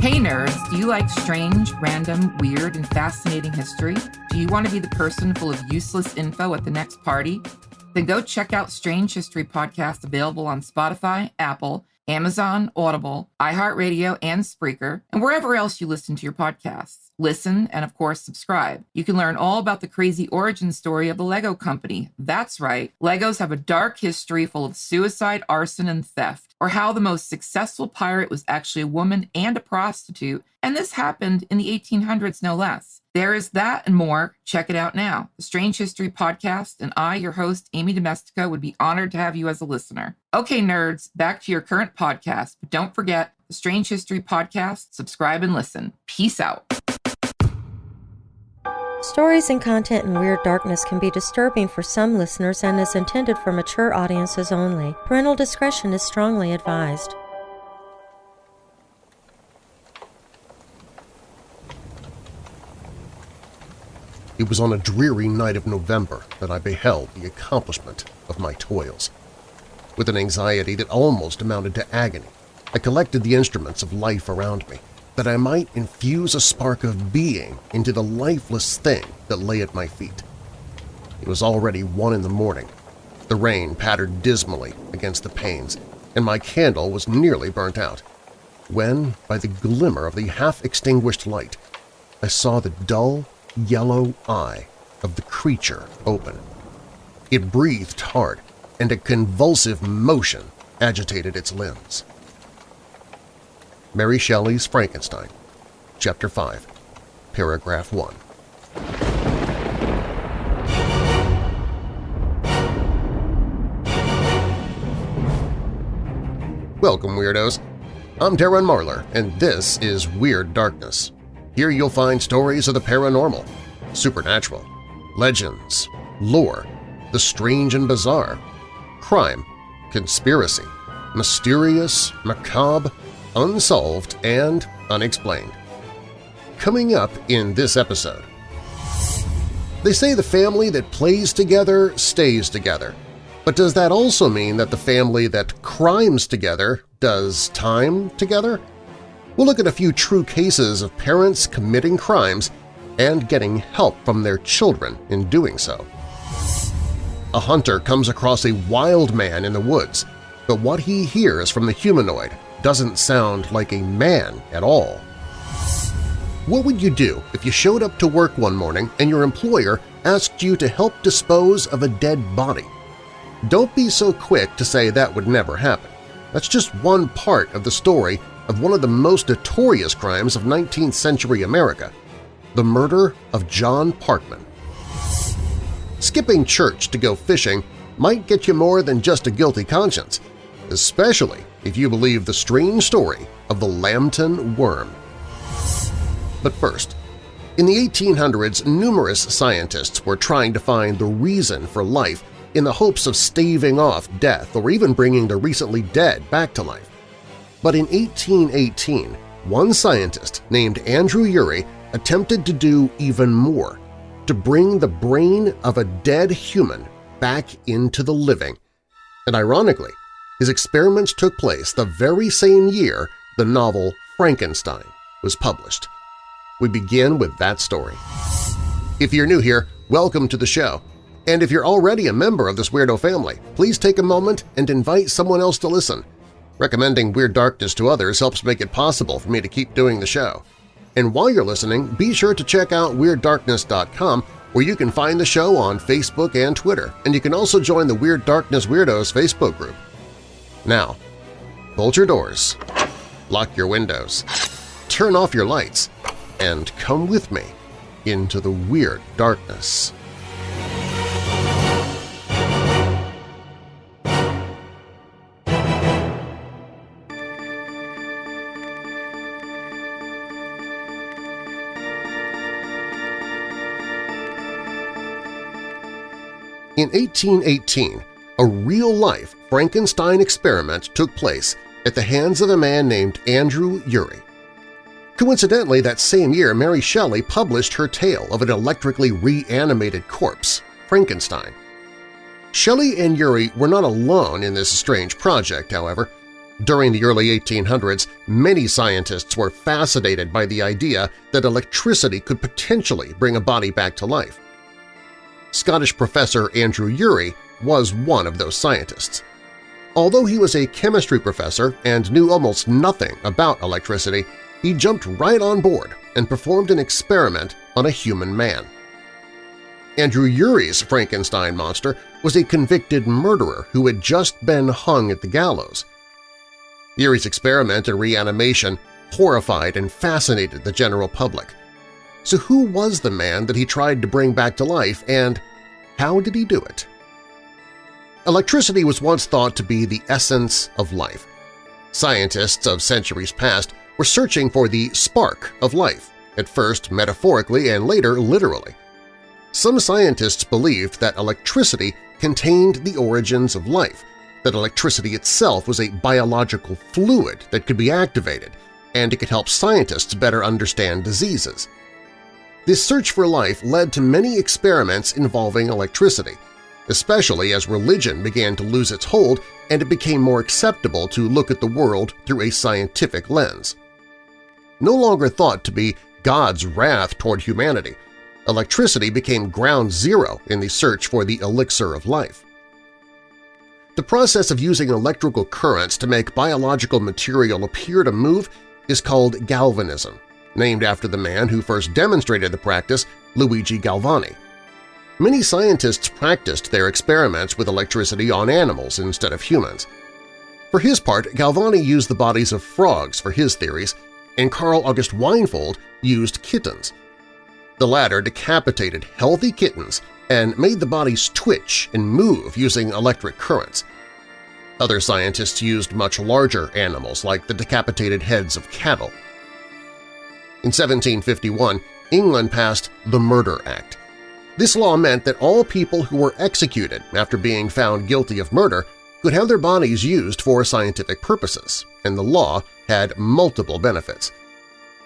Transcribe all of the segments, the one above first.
Hey nerds, do you like strange, random, weird, and fascinating history? Do you want to be the person full of useless info at the next party? Then go check out Strange History Podcast available on Spotify, Apple, Amazon, Audible, iHeartRadio, and Spreaker, and wherever else you listen to your podcasts listen, and of course, subscribe. You can learn all about the crazy origin story of the Lego Company. That's right, Legos have a dark history full of suicide, arson, and theft, or how the most successful pirate was actually a woman and a prostitute, and this happened in the 1800s, no less. There is that and more. Check it out now. The Strange History Podcast, and I, your host, Amy Domestica, would be honored to have you as a listener. Okay, nerds, back to your current podcast, but don't forget the Strange History Podcast, subscribe and listen. Peace out. Stories and content in Weird Darkness can be disturbing for some listeners and is intended for mature audiences only. Parental discretion is strongly advised. It was on a dreary night of November that I beheld the accomplishment of my toils. With an anxiety that almost amounted to agony, I collected the instruments of life around me that I might infuse a spark of being into the lifeless thing that lay at my feet. It was already one in the morning. The rain pattered dismally against the panes, and my candle was nearly burnt out, when, by the glimmer of the half-extinguished light, I saw the dull, yellow eye of the creature open. It breathed hard, and a convulsive motion agitated its limbs. Mary Shelley's Frankenstein, Chapter 5, Paragraph 1. Welcome, Weirdos! I'm Darren Marlar, and this is Weird Darkness. Here you'll find stories of the paranormal, supernatural, legends, lore, the strange and bizarre, crime, conspiracy, mysterious, macabre, unsolved, and unexplained. Coming up in this episode… They say the family that plays together stays together, but does that also mean that the family that crimes together does time together? We'll look at a few true cases of parents committing crimes and getting help from their children in doing so. A hunter comes across a wild man in the woods, but what he hears from the humanoid doesn't sound like a man at all. What would you do if you showed up to work one morning and your employer asked you to help dispose of a dead body? Don't be so quick to say that would never happen. That's just one part of the story of one of the most notorious crimes of 19th century America, the murder of John Parkman. Skipping church to go fishing might get you more than just a guilty conscience, especially if you believe the strange story of the Lambton worm. But first, in the 1800s, numerous scientists were trying to find the reason for life in the hopes of staving off death or even bringing the recently dead back to life. But in 1818, one scientist named Andrew Urey attempted to do even more, to bring the brain of a dead human back into the living. And ironically, his experiments took place the very same year the novel Frankenstein was published. We begin with that story. If you're new here, welcome to the show. And if you're already a member of this weirdo family, please take a moment and invite someone else to listen. Recommending Weird Darkness to others helps make it possible for me to keep doing the show. And while you're listening, be sure to check out WeirdDarkness.com where you can find the show on Facebook and Twitter, and you can also join the Weird Darkness Weirdos Facebook group. Now, bolt your doors, lock your windows, turn off your lights, and come with me into the weird darkness. In 1818, a real-life Frankenstein experiment took place at the hands of a man named Andrew Urey. Coincidentally, that same year Mary Shelley published her tale of an electrically reanimated corpse, Frankenstein. Shelley and Urey were not alone in this strange project, however. During the early 1800s, many scientists were fascinated by the idea that electricity could potentially bring a body back to life. Scottish professor Andrew Urey was one of those scientists. Although he was a chemistry professor and knew almost nothing about electricity, he jumped right on board and performed an experiment on a human man. Andrew Urey's Frankenstein monster was a convicted murderer who had just been hung at the gallows. Urey's experiment in reanimation horrified and fascinated the general public. So who was the man that he tried to bring back to life, and how did he do it? Electricity was once thought to be the essence of life. Scientists of centuries past were searching for the spark of life, at first metaphorically and later literally. Some scientists believed that electricity contained the origins of life, that electricity itself was a biological fluid that could be activated, and it could help scientists better understand diseases. This search for life led to many experiments involving electricity, especially as religion began to lose its hold and it became more acceptable to look at the world through a scientific lens. No longer thought to be God's wrath toward humanity, electricity became ground zero in the search for the elixir of life. The process of using electrical currents to make biological material appear to move is called galvanism, named after the man who first demonstrated the practice, Luigi Galvani. Many scientists practiced their experiments with electricity on animals instead of humans. For his part, Galvani used the bodies of frogs for his theories, and Carl August Weinhold used kittens. The latter decapitated healthy kittens and made the bodies twitch and move using electric currents. Other scientists used much larger animals like the decapitated heads of cattle. In 1751, England passed the Murder Act, this law meant that all people who were executed after being found guilty of murder could have their bodies used for scientific purposes, and the law had multiple benefits.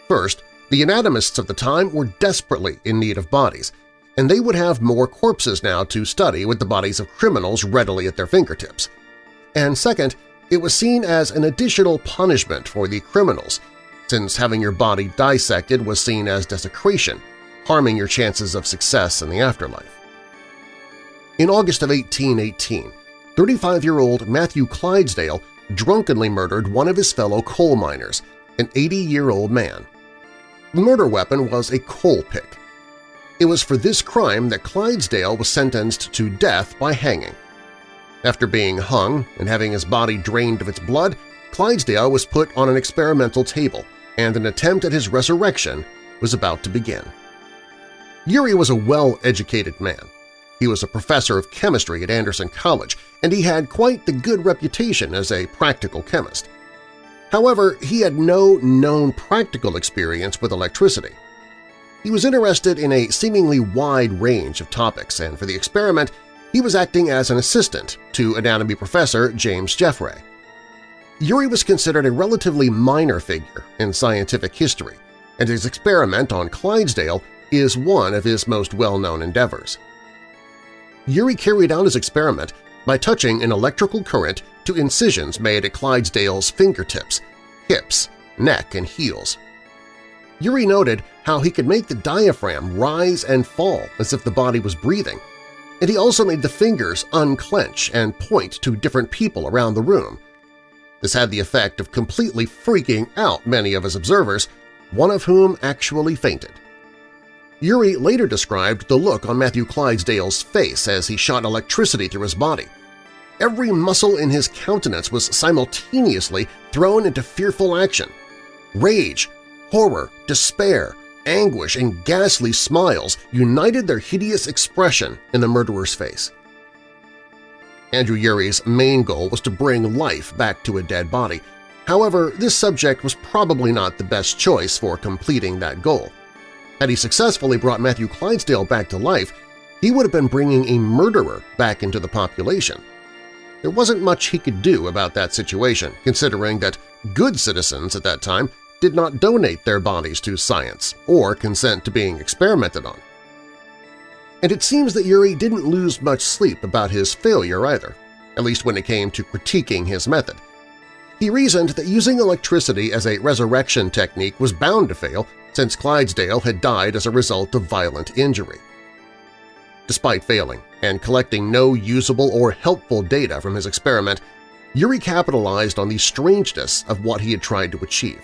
First, the anatomists of the time were desperately in need of bodies, and they would have more corpses now to study with the bodies of criminals readily at their fingertips. And second, it was seen as an additional punishment for the criminals, since having your body dissected was seen as desecration, harming your chances of success in the afterlife. In August of 1818, 35-year-old Matthew Clydesdale drunkenly murdered one of his fellow coal miners, an 80-year-old man. The murder weapon was a coal pick. It was for this crime that Clydesdale was sentenced to death by hanging. After being hung and having his body drained of its blood, Clydesdale was put on an experimental table, and an attempt at his resurrection was about to begin. Urey was a well-educated man. He was a professor of chemistry at Anderson College, and he had quite the good reputation as a practical chemist. However, he had no known practical experience with electricity. He was interested in a seemingly wide range of topics, and for the experiment, he was acting as an assistant to anatomy professor James Jeffrey. Urey was considered a relatively minor figure in scientific history, and his experiment on Clydesdale is one of his most well-known endeavors. Urey carried out his experiment by touching an electrical current to incisions made at Clydesdale's fingertips, hips, neck, and heels. Urey noted how he could make the diaphragm rise and fall as if the body was breathing, and he also made the fingers unclench and point to different people around the room. This had the effect of completely freaking out many of his observers, one of whom actually fainted. Urey later described the look on Matthew Clydesdale's face as he shot electricity through his body. Every muscle in his countenance was simultaneously thrown into fearful action. Rage, horror, despair, anguish, and ghastly smiles united their hideous expression in the murderer's face. Andrew Urey's main goal was to bring life back to a dead body. However, this subject was probably not the best choice for completing that goal. Had he successfully brought Matthew Clydesdale back to life, he would have been bringing a murderer back into the population. There wasn't much he could do about that situation, considering that good citizens at that time did not donate their bodies to science or consent to being experimented on. And it seems that Urey didn't lose much sleep about his failure either, at least when it came to critiquing his method. He reasoned that using electricity as a resurrection technique was bound to fail since Clydesdale had died as a result of violent injury. Despite failing and collecting no usable or helpful data from his experiment, Urey capitalized on the strangeness of what he had tried to achieve.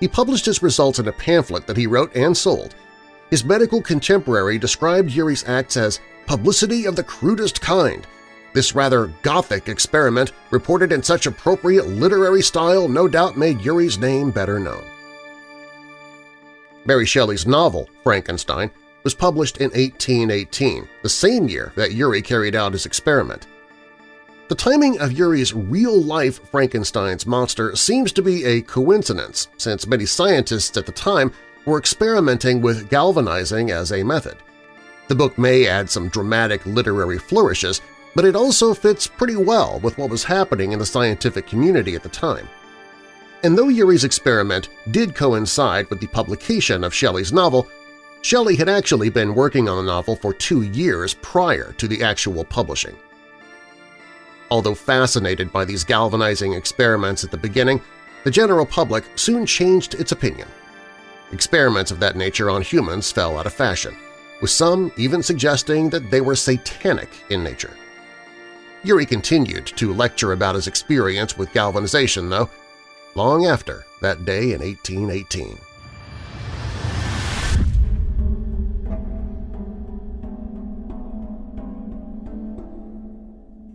He published his results in a pamphlet that he wrote and sold. His medical contemporary described Urey's acts as publicity of the crudest kind. This rather gothic experiment, reported in such appropriate literary style, no doubt made Urey's name better known. Mary Shelley's novel, Frankenstein, was published in 1818, the same year that Urey carried out his experiment. The timing of Urey's real-life Frankenstein's monster seems to be a coincidence, since many scientists at the time were experimenting with galvanizing as a method. The book may add some dramatic literary flourishes, but it also fits pretty well with what was happening in the scientific community at the time. And though Urey's experiment did coincide with the publication of Shelley's novel, Shelley had actually been working on the novel for two years prior to the actual publishing. Although fascinated by these galvanizing experiments at the beginning, the general public soon changed its opinion. Experiments of that nature on humans fell out of fashion, with some even suggesting that they were satanic in nature. Urey continued to lecture about his experience with galvanization, though, long after that day in 1818.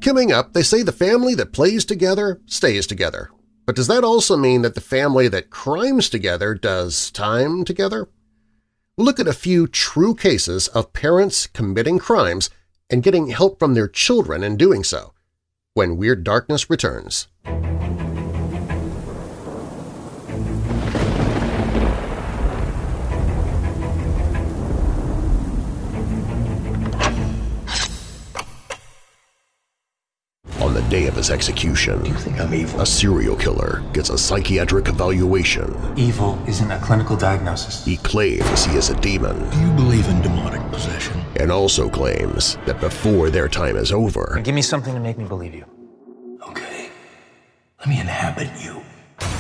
Coming up, they say the family that plays together stays together. But does that also mean that the family that crimes together does time together? Look at a few true cases of parents committing crimes and getting help from their children in doing so when Weird Darkness returns. Day of his execution, Do you think I'm evil? a serial killer gets a psychiatric evaluation. Evil isn't a clinical diagnosis. He claims he is a demon Do you believe in demonic possession? and also claims that before their time is over, Give me something to make me believe you. Okay. Let me inhabit you.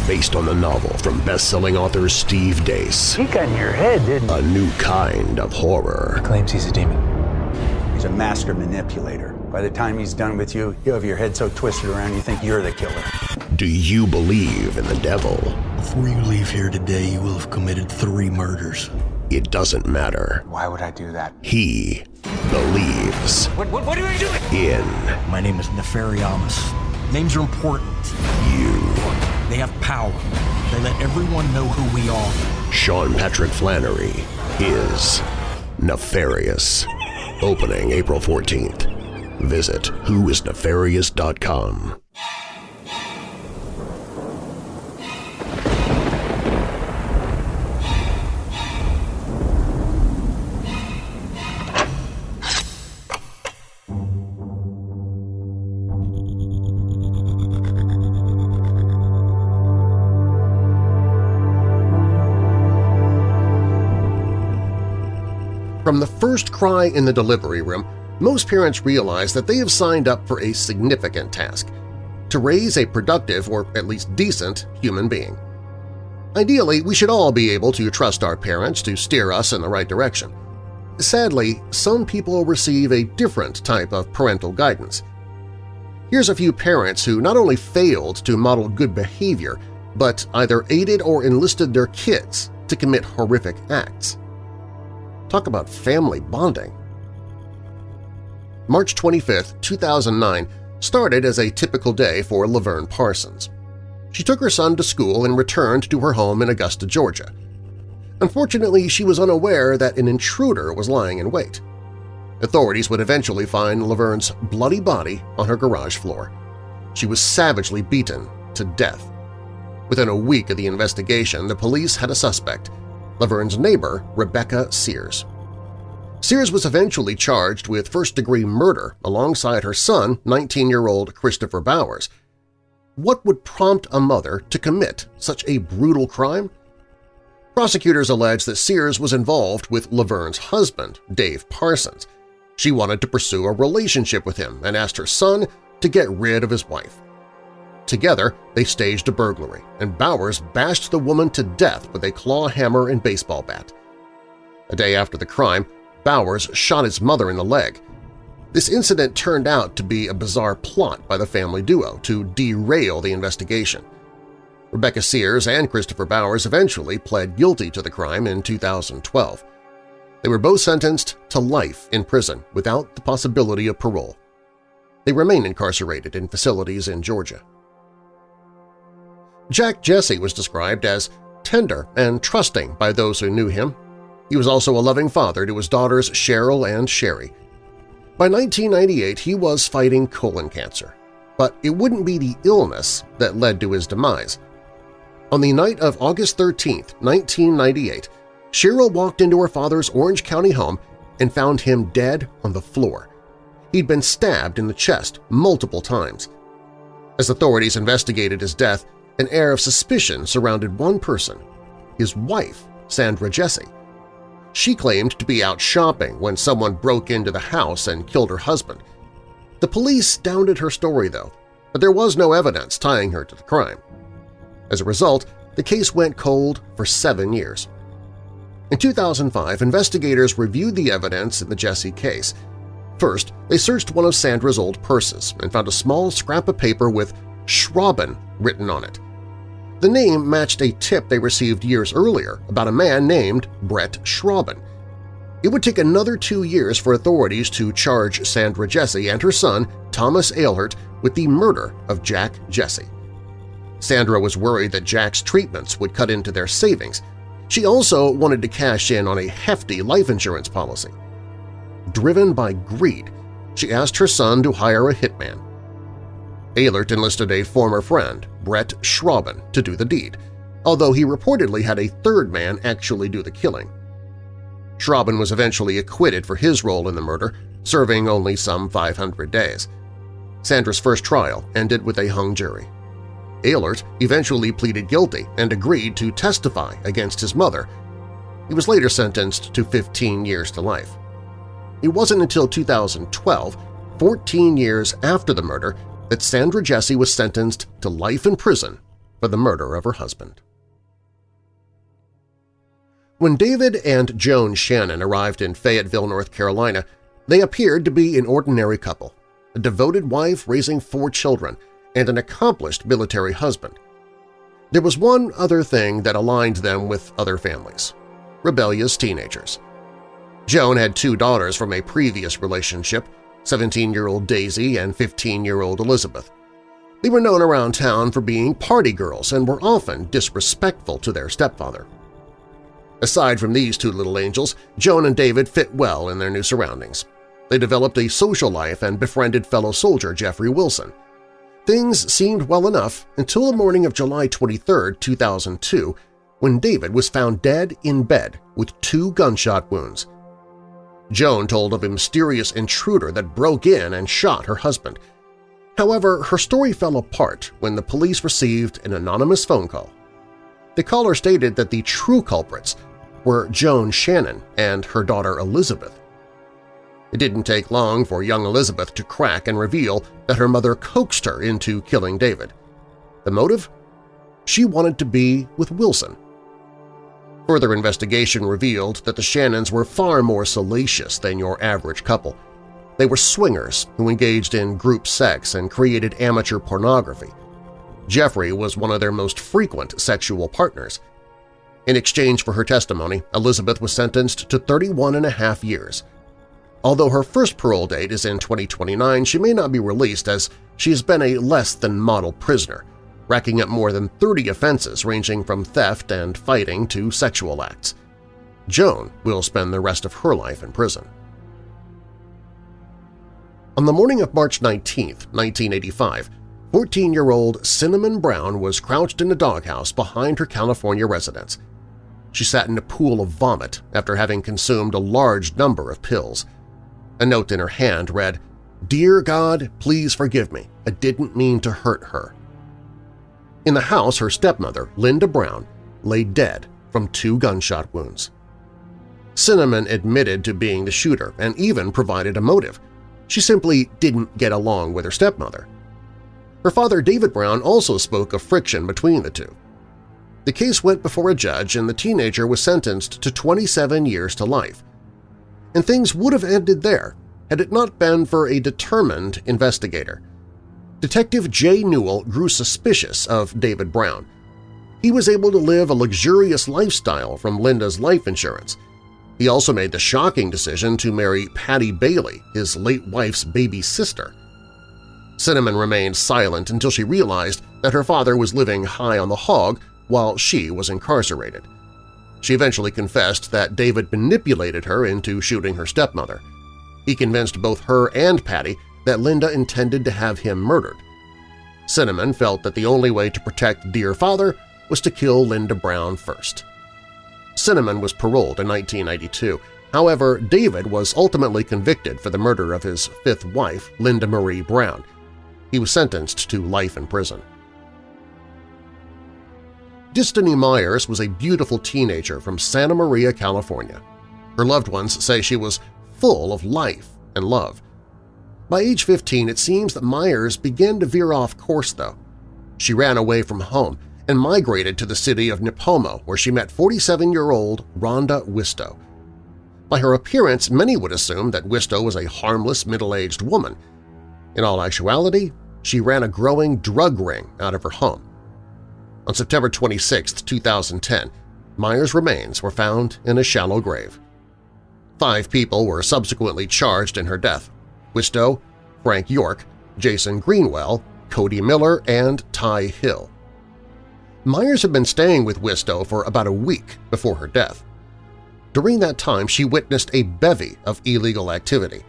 based on the novel from best-selling author Steve Deace, He got in your head, didn't he? a new kind of horror. He Claims he's a demon. He's a master manipulator. By the time he's done with you, you'll have your head so twisted around you think you're the killer. Do you believe in the devil? Before you leave here today, you will have committed three murders. It doesn't matter. Why would I do that? He believes What, what, what are you doing? in My name is Nefariamus. Names are important. you. They have power. They let everyone know who we are. Sean Patrick Flanery is Nefarious. Opening April 14th. Visit whoisnefarious.com. From the first cry in the delivery room, most parents realize that they have signed up for a significant task – to raise a productive or at least decent human being. Ideally, we should all be able to trust our parents to steer us in the right direction. Sadly, some people receive a different type of parental guidance. Here's a few parents who not only failed to model good behavior, but either aided or enlisted their kids to commit horrific acts. Talk about family bonding. March 25, 2009 started as a typical day for Laverne Parsons. She took her son to school and returned to her home in Augusta, Georgia. Unfortunately, she was unaware that an intruder was lying in wait. Authorities would eventually find Laverne's bloody body on her garage floor. She was savagely beaten to death. Within a week of the investigation, the police had a suspect, Laverne's neighbor, Rebecca Sears. Sears was eventually charged with first-degree murder alongside her son, 19-year-old Christopher Bowers. What would prompt a mother to commit such a brutal crime? Prosecutors allege that Sears was involved with Laverne's husband, Dave Parsons. She wanted to pursue a relationship with him and asked her son to get rid of his wife. Together, they staged a burglary, and Bowers bashed the woman to death with a claw hammer and baseball bat. A day after the crime, Bowers shot his mother in the leg. This incident turned out to be a bizarre plot by the family duo to derail the investigation. Rebecca Sears and Christopher Bowers eventually pled guilty to the crime in 2012. They were both sentenced to life in prison without the possibility of parole. They remain incarcerated in facilities in Georgia. Jack Jesse was described as tender and trusting by those who knew him. He was also a loving father to his daughters Cheryl and Sherry. By 1998, he was fighting colon cancer, but it wouldn't be the illness that led to his demise. On the night of August 13, 1998, Cheryl walked into her father's Orange County home and found him dead on the floor. He'd been stabbed in the chest multiple times. As authorities investigated his death, an air of suspicion surrounded one person, his wife, Sandra Jesse. She claimed to be out shopping when someone broke into the house and killed her husband. The police doubted her story, though, but there was no evidence tying her to the crime. As a result, the case went cold for seven years. In 2005, investigators reviewed the evidence in the Jesse case. First, they searched one of Sandra's old purses and found a small scrap of paper with Schrauben written on it. The name matched a tip they received years earlier about a man named Brett Schrauben. It would take another two years for authorities to charge Sandra Jesse and her son, Thomas Eilhart, with the murder of Jack Jesse. Sandra was worried that Jack's treatments would cut into their savings. She also wanted to cash in on a hefty life insurance policy. Driven by greed, she asked her son to hire a hitman. Eilhart enlisted a former friend, Brett Schrauben, to do the deed, although he reportedly had a third man actually do the killing. Schrauben was eventually acquitted for his role in the murder, serving only some 500 days. Sandra's first trial ended with a hung jury. Eilhart eventually pleaded guilty and agreed to testify against his mother. He was later sentenced to 15 years to life. It wasn't until 2012, 14 years after the murder, that Sandra Jesse was sentenced to life in prison for the murder of her husband. When David and Joan Shannon arrived in Fayetteville, North Carolina, they appeared to be an ordinary couple, a devoted wife raising four children and an accomplished military husband. There was one other thing that aligned them with other families – rebellious teenagers. Joan had two daughters from a previous relationship 17-year-old Daisy and 15-year-old Elizabeth. They were known around town for being party girls and were often disrespectful to their stepfather. Aside from these two little angels, Joan and David fit well in their new surroundings. They developed a social life and befriended fellow soldier Jeffrey Wilson. Things seemed well enough until the morning of July 23, 2002, when David was found dead in bed with two gunshot wounds. Joan told of a mysterious intruder that broke in and shot her husband. However, her story fell apart when the police received an anonymous phone call. The caller stated that the true culprits were Joan Shannon and her daughter Elizabeth. It didn't take long for young Elizabeth to crack and reveal that her mother coaxed her into killing David. The motive? She wanted to be with Wilson, Further investigation revealed that the Shannons were far more salacious than your average couple. They were swingers who engaged in group sex and created amateur pornography. Jeffrey was one of their most frequent sexual partners. In exchange for her testimony, Elizabeth was sentenced to 31 and a half years. Although her first parole date is in 2029, she may not be released as she has been a less-than-model prisoner, racking up more than 30 offenses ranging from theft and fighting to sexual acts. Joan will spend the rest of her life in prison. On the morning of March 19, 1985, 14-year-old Cinnamon Brown was crouched in a doghouse behind her California residence. She sat in a pool of vomit after having consumed a large number of pills. A note in her hand read, Dear God, please forgive me. I didn't mean to hurt her. In the house, her stepmother, Linda Brown, lay dead from two gunshot wounds. Cinnamon admitted to being the shooter and even provided a motive. She simply didn't get along with her stepmother. Her father, David Brown, also spoke of friction between the two. The case went before a judge and the teenager was sentenced to 27 years to life. And things would have ended there had it not been for a determined investigator. Detective Jay Newell grew suspicious of David Brown. He was able to live a luxurious lifestyle from Linda's life insurance. He also made the shocking decision to marry Patty Bailey, his late wife's baby sister. Cinnamon remained silent until she realized that her father was living high on the hog while she was incarcerated. She eventually confessed that David manipulated her into shooting her stepmother. He convinced both her and Patty that Linda intended to have him murdered. Cinnamon felt that the only way to protect dear father was to kill Linda Brown first. Cinnamon was paroled in 1992. However, David was ultimately convicted for the murder of his fifth wife, Linda Marie Brown. He was sentenced to life in prison. Destiny Myers was a beautiful teenager from Santa Maria, California. Her loved ones say she was full of life and love. By age 15, it seems that Myers began to veer off course, though. She ran away from home and migrated to the city of Nipomo, where she met 47-year-old Rhonda Wistow. By her appearance, many would assume that Wistow was a harmless middle-aged woman. In all actuality, she ran a growing drug ring out of her home. On September 26, 2010, Myers' remains were found in a shallow grave. Five people were subsequently charged in her death – Wistow, Frank York, Jason Greenwell, Cody Miller, and Ty Hill. Myers had been staying with Wistow for about a week before her death. During that time, she witnessed a bevy of illegal activity.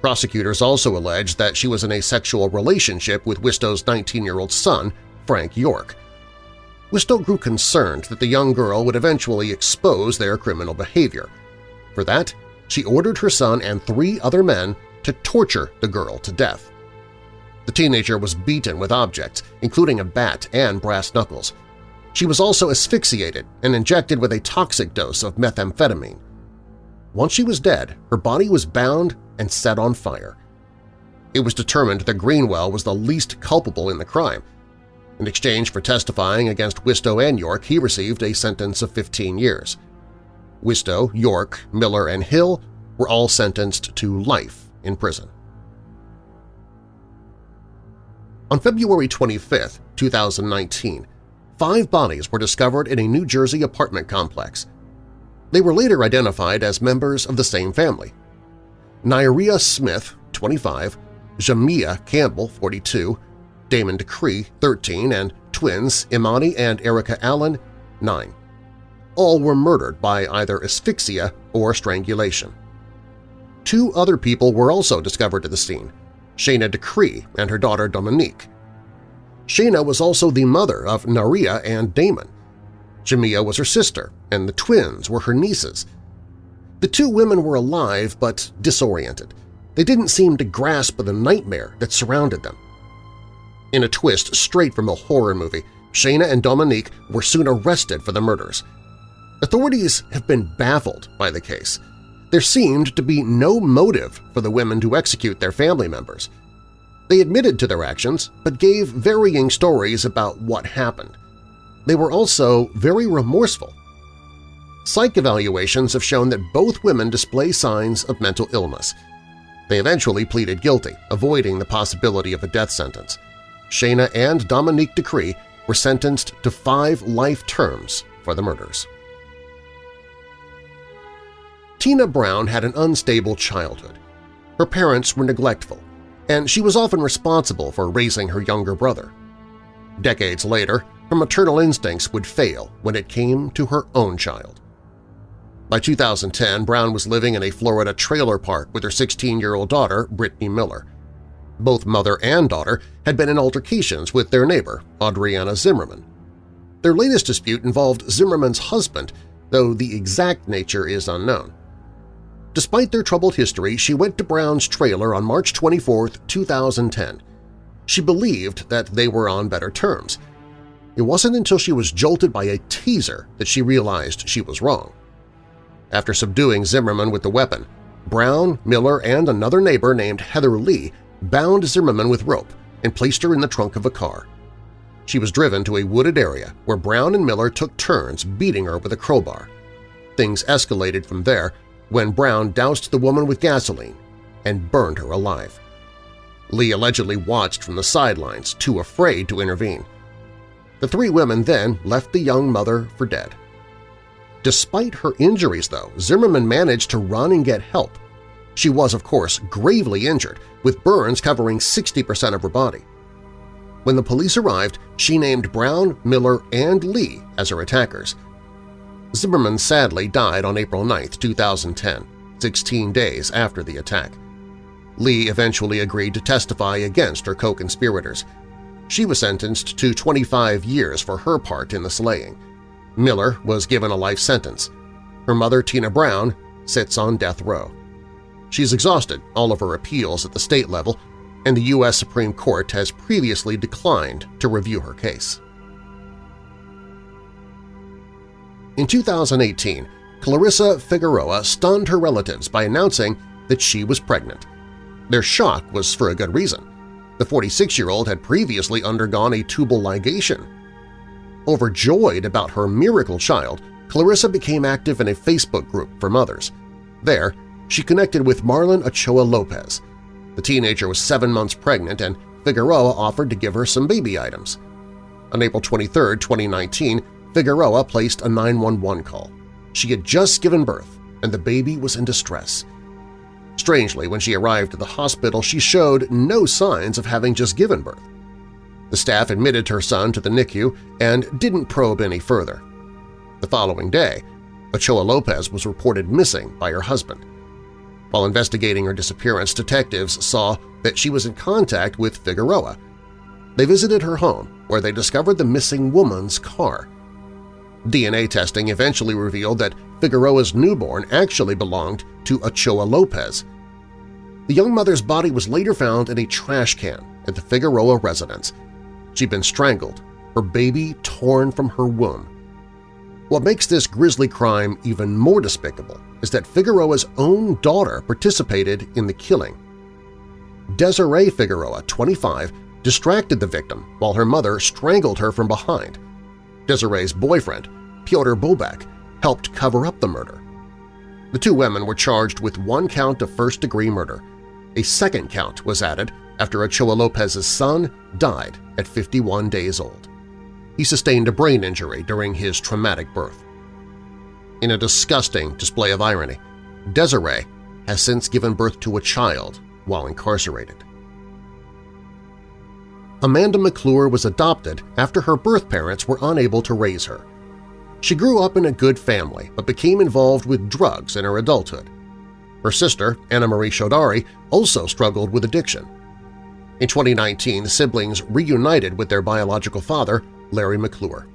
Prosecutors also alleged that she was in a sexual relationship with Wistow's 19-year-old son, Frank York. Wistow grew concerned that the young girl would eventually expose their criminal behavior. For that, she ordered her son and three other men to torture the girl to death. The teenager was beaten with objects, including a bat and brass knuckles. She was also asphyxiated and injected with a toxic dose of methamphetamine. Once she was dead, her body was bound and set on fire. It was determined that Greenwell was the least culpable in the crime. In exchange for testifying against Wistow and York, he received a sentence of 15 years. Wistow, York, Miller, and Hill were all sentenced to life in prison. On February 25, 2019, five bodies were discovered in a New Jersey apartment complex. They were later identified as members of the same family. Nyria Smith, 25, Jamia Campbell, 42, Damon Decree, 13, and twins Imani and Erica Allen, 9. All were murdered by either asphyxia or strangulation. Two other people were also discovered at the scene, Shayna Decree and her daughter Dominique. Shayna was also the mother of Naria and Damon. Jamia was her sister, and the twins were her nieces. The two women were alive but disoriented. They didn't seem to grasp the nightmare that surrounded them. In a twist straight from a horror movie, Shayna and Dominique were soon arrested for the murders. Authorities have been baffled by the case. There seemed to be no motive for the women to execute their family members. They admitted to their actions, but gave varying stories about what happened. They were also very remorseful. Psych evaluations have shown that both women display signs of mental illness. They eventually pleaded guilty, avoiding the possibility of a death sentence. Shayna and Dominique Decree were sentenced to five life terms for the murders. Tina Brown had an unstable childhood. Her parents were neglectful, and she was often responsible for raising her younger brother. Decades later, her maternal instincts would fail when it came to her own child. By 2010, Brown was living in a Florida trailer park with her 16-year-old daughter, Brittany Miller. Both mother and daughter had been in altercations with their neighbor, Adriana Zimmerman. Their latest dispute involved Zimmerman's husband, though the exact nature is unknown. Despite their troubled history, she went to Brown's trailer on March 24, 2010. She believed that they were on better terms. It wasn't until she was jolted by a taser that she realized she was wrong. After subduing Zimmerman with the weapon, Brown, Miller, and another neighbor named Heather Lee bound Zimmerman with rope and placed her in the trunk of a car. She was driven to a wooded area where Brown and Miller took turns beating her with a crowbar. Things escalated from there when Brown doused the woman with gasoline and burned her alive. Lee allegedly watched from the sidelines, too afraid to intervene. The three women then left the young mother for dead. Despite her injuries, though, Zimmerman managed to run and get help. She was, of course, gravely injured, with burns covering 60% of her body. When the police arrived, she named Brown, Miller, and Lee as her attackers. Zimmerman sadly died on April 9, 2010, 16 days after the attack. Lee eventually agreed to testify against her co-conspirators. She was sentenced to 25 years for her part in the slaying. Miller was given a life sentence. Her mother, Tina Brown, sits on death row. She's exhausted all of her appeals at the state level, and the U.S. Supreme Court has previously declined to review her case. In 2018, Clarissa Figueroa stunned her relatives by announcing that she was pregnant. Their shock was for a good reason. The 46-year-old had previously undergone a tubal ligation Overjoyed about her miracle child, Clarissa became active in a Facebook group for mothers. There, she connected with Marlen Ochoa Lopez. The teenager was seven months pregnant and Figueroa offered to give her some baby items. On April 23, 2019, Figueroa placed a 911 call. She had just given birth, and the baby was in distress. Strangely, when she arrived at the hospital, she showed no signs of having just given birth. The staff admitted her son to the NICU and didn't probe any further. The following day, Ochoa Lopez was reported missing by her husband. While investigating her disappearance, detectives saw that she was in contact with Figueroa. They visited her home, where they discovered the missing woman's car. DNA testing eventually revealed that Figueroa's newborn actually belonged to Ochoa Lopez. The young mother's body was later found in a trash can at the Figueroa residence, She'd been strangled, her baby torn from her womb. What makes this grisly crime even more despicable is that Figueroa's own daughter participated in the killing. Desiree Figueroa, 25, distracted the victim while her mother strangled her from behind. Desiree's boyfriend, Pyotr Bobek, helped cover up the murder. The two women were charged with one count of first-degree murder. A second count was added after Ochoa Lopez's son died at 51 days old. He sustained a brain injury during his traumatic birth. In a disgusting display of irony, Desiree has since given birth to a child while incarcerated. Amanda McClure was adopted after her birth parents were unable to raise her. She grew up in a good family but became involved with drugs in her adulthood. Her sister, Anna Marie Chaudhary, also struggled with addiction. In 2019, the siblings reunited with their biological father, Larry McClure.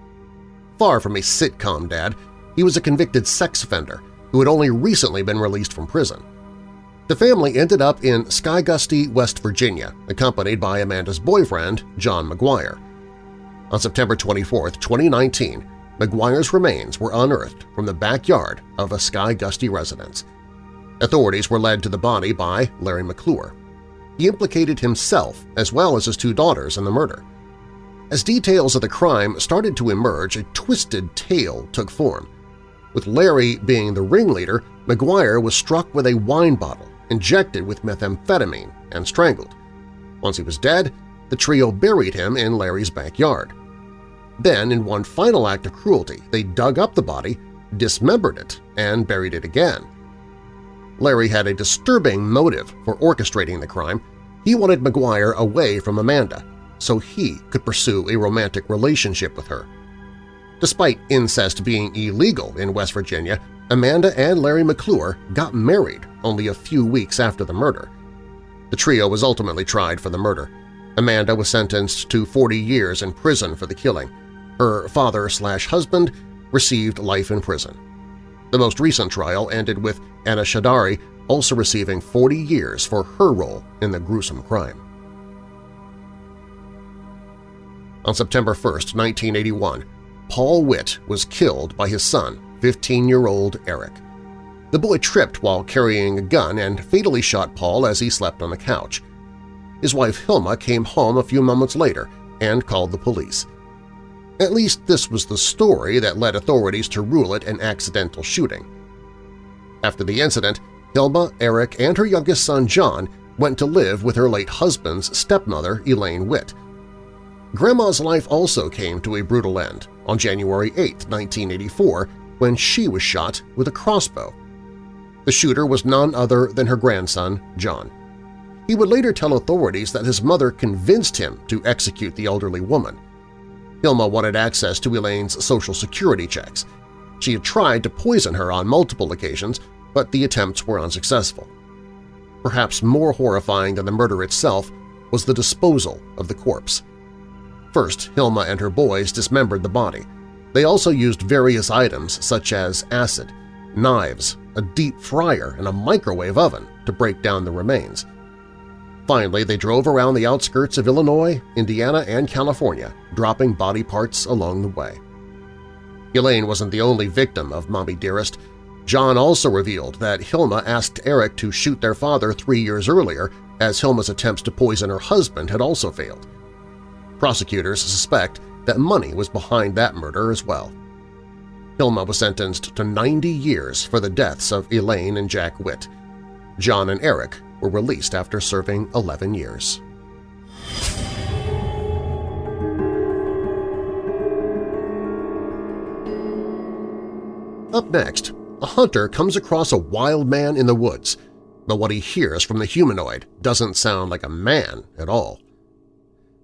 Far from a sitcom dad, he was a convicted sex offender who had only recently been released from prison. The family ended up in Skygusty, West Virginia, accompanied by Amanda's boyfriend, John McGuire. On September 24, 2019, McGuire's remains were unearthed from the backyard of a Skygusty residence. Authorities were led to the body by Larry McClure he implicated himself as well as his two daughters in the murder. As details of the crime started to emerge, a twisted tale took form. With Larry being the ringleader, McGuire was struck with a wine bottle, injected with methamphetamine, and strangled. Once he was dead, the trio buried him in Larry's backyard. Then, in one final act of cruelty, they dug up the body, dismembered it, and buried it again. Larry had a disturbing motive for orchestrating the crime. He wanted McGuire away from Amanda so he could pursue a romantic relationship with her. Despite incest being illegal in West Virginia, Amanda and Larry McClure got married only a few weeks after the murder. The trio was ultimately tried for the murder. Amanda was sentenced to 40 years in prison for the killing. Her father-slash-husband received life in prison. The most recent trial ended with Anna Shadari also receiving 40 years for her role in the gruesome crime. On September 1, 1981, Paul Witt was killed by his son, 15-year-old Eric. The boy tripped while carrying a gun and fatally shot Paul as he slept on the couch. his wife Hilma came home a few moments later and called the police. At least this was the story that led authorities to rule it an accidental shooting. After the incident, Hilma, Eric, and her youngest son John went to live with her late husband's stepmother, Elaine Witt. Grandma's life also came to a brutal end on January 8, 1984, when she was shot with a crossbow. The shooter was none other than her grandson, John. He would later tell authorities that his mother convinced him to execute the elderly woman. Hilma wanted access to Elaine's Social Security checks. She had tried to poison her on multiple occasions, but the attempts were unsuccessful. Perhaps more horrifying than the murder itself was the disposal of the corpse. First, Hilma and her boys dismembered the body. They also used various items such as acid, knives, a deep fryer, and a microwave oven to break down the remains. Finally, they drove around the outskirts of Illinois, Indiana, and California, dropping body parts along the way. Elaine wasn't the only victim of Mommy Dearest. John also revealed that Hilma asked Eric to shoot their father three years earlier as Hilma's attempts to poison her husband had also failed. Prosecutors suspect that money was behind that murder as well. Hilma was sentenced to 90 years for the deaths of Elaine and Jack Witt. John and Eric were released after serving 11 years. Up next, a hunter comes across a wild man in the woods, but what he hears from the humanoid doesn't sound like a man at all.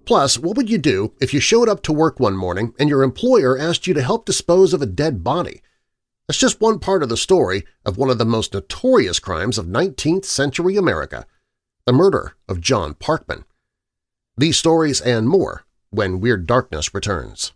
Plus, what would you do if you showed up to work one morning and your employer asked you to help dispose of a dead body? That's just one part of the story of one of the most notorious crimes of 19th century America, the murder of John Parkman. These stories and more when Weird Darkness returns.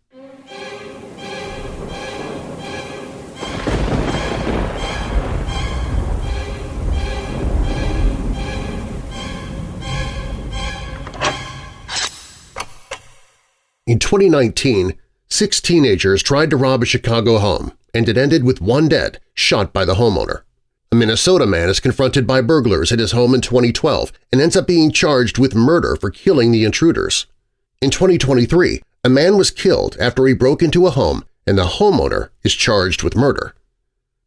In 2019, six teenagers tried to rob a Chicago home and it ended with one dead, shot by the homeowner. A Minnesota man is confronted by burglars at his home in 2012 and ends up being charged with murder for killing the intruders. In 2023, a man was killed after he broke into a home and the homeowner is charged with murder.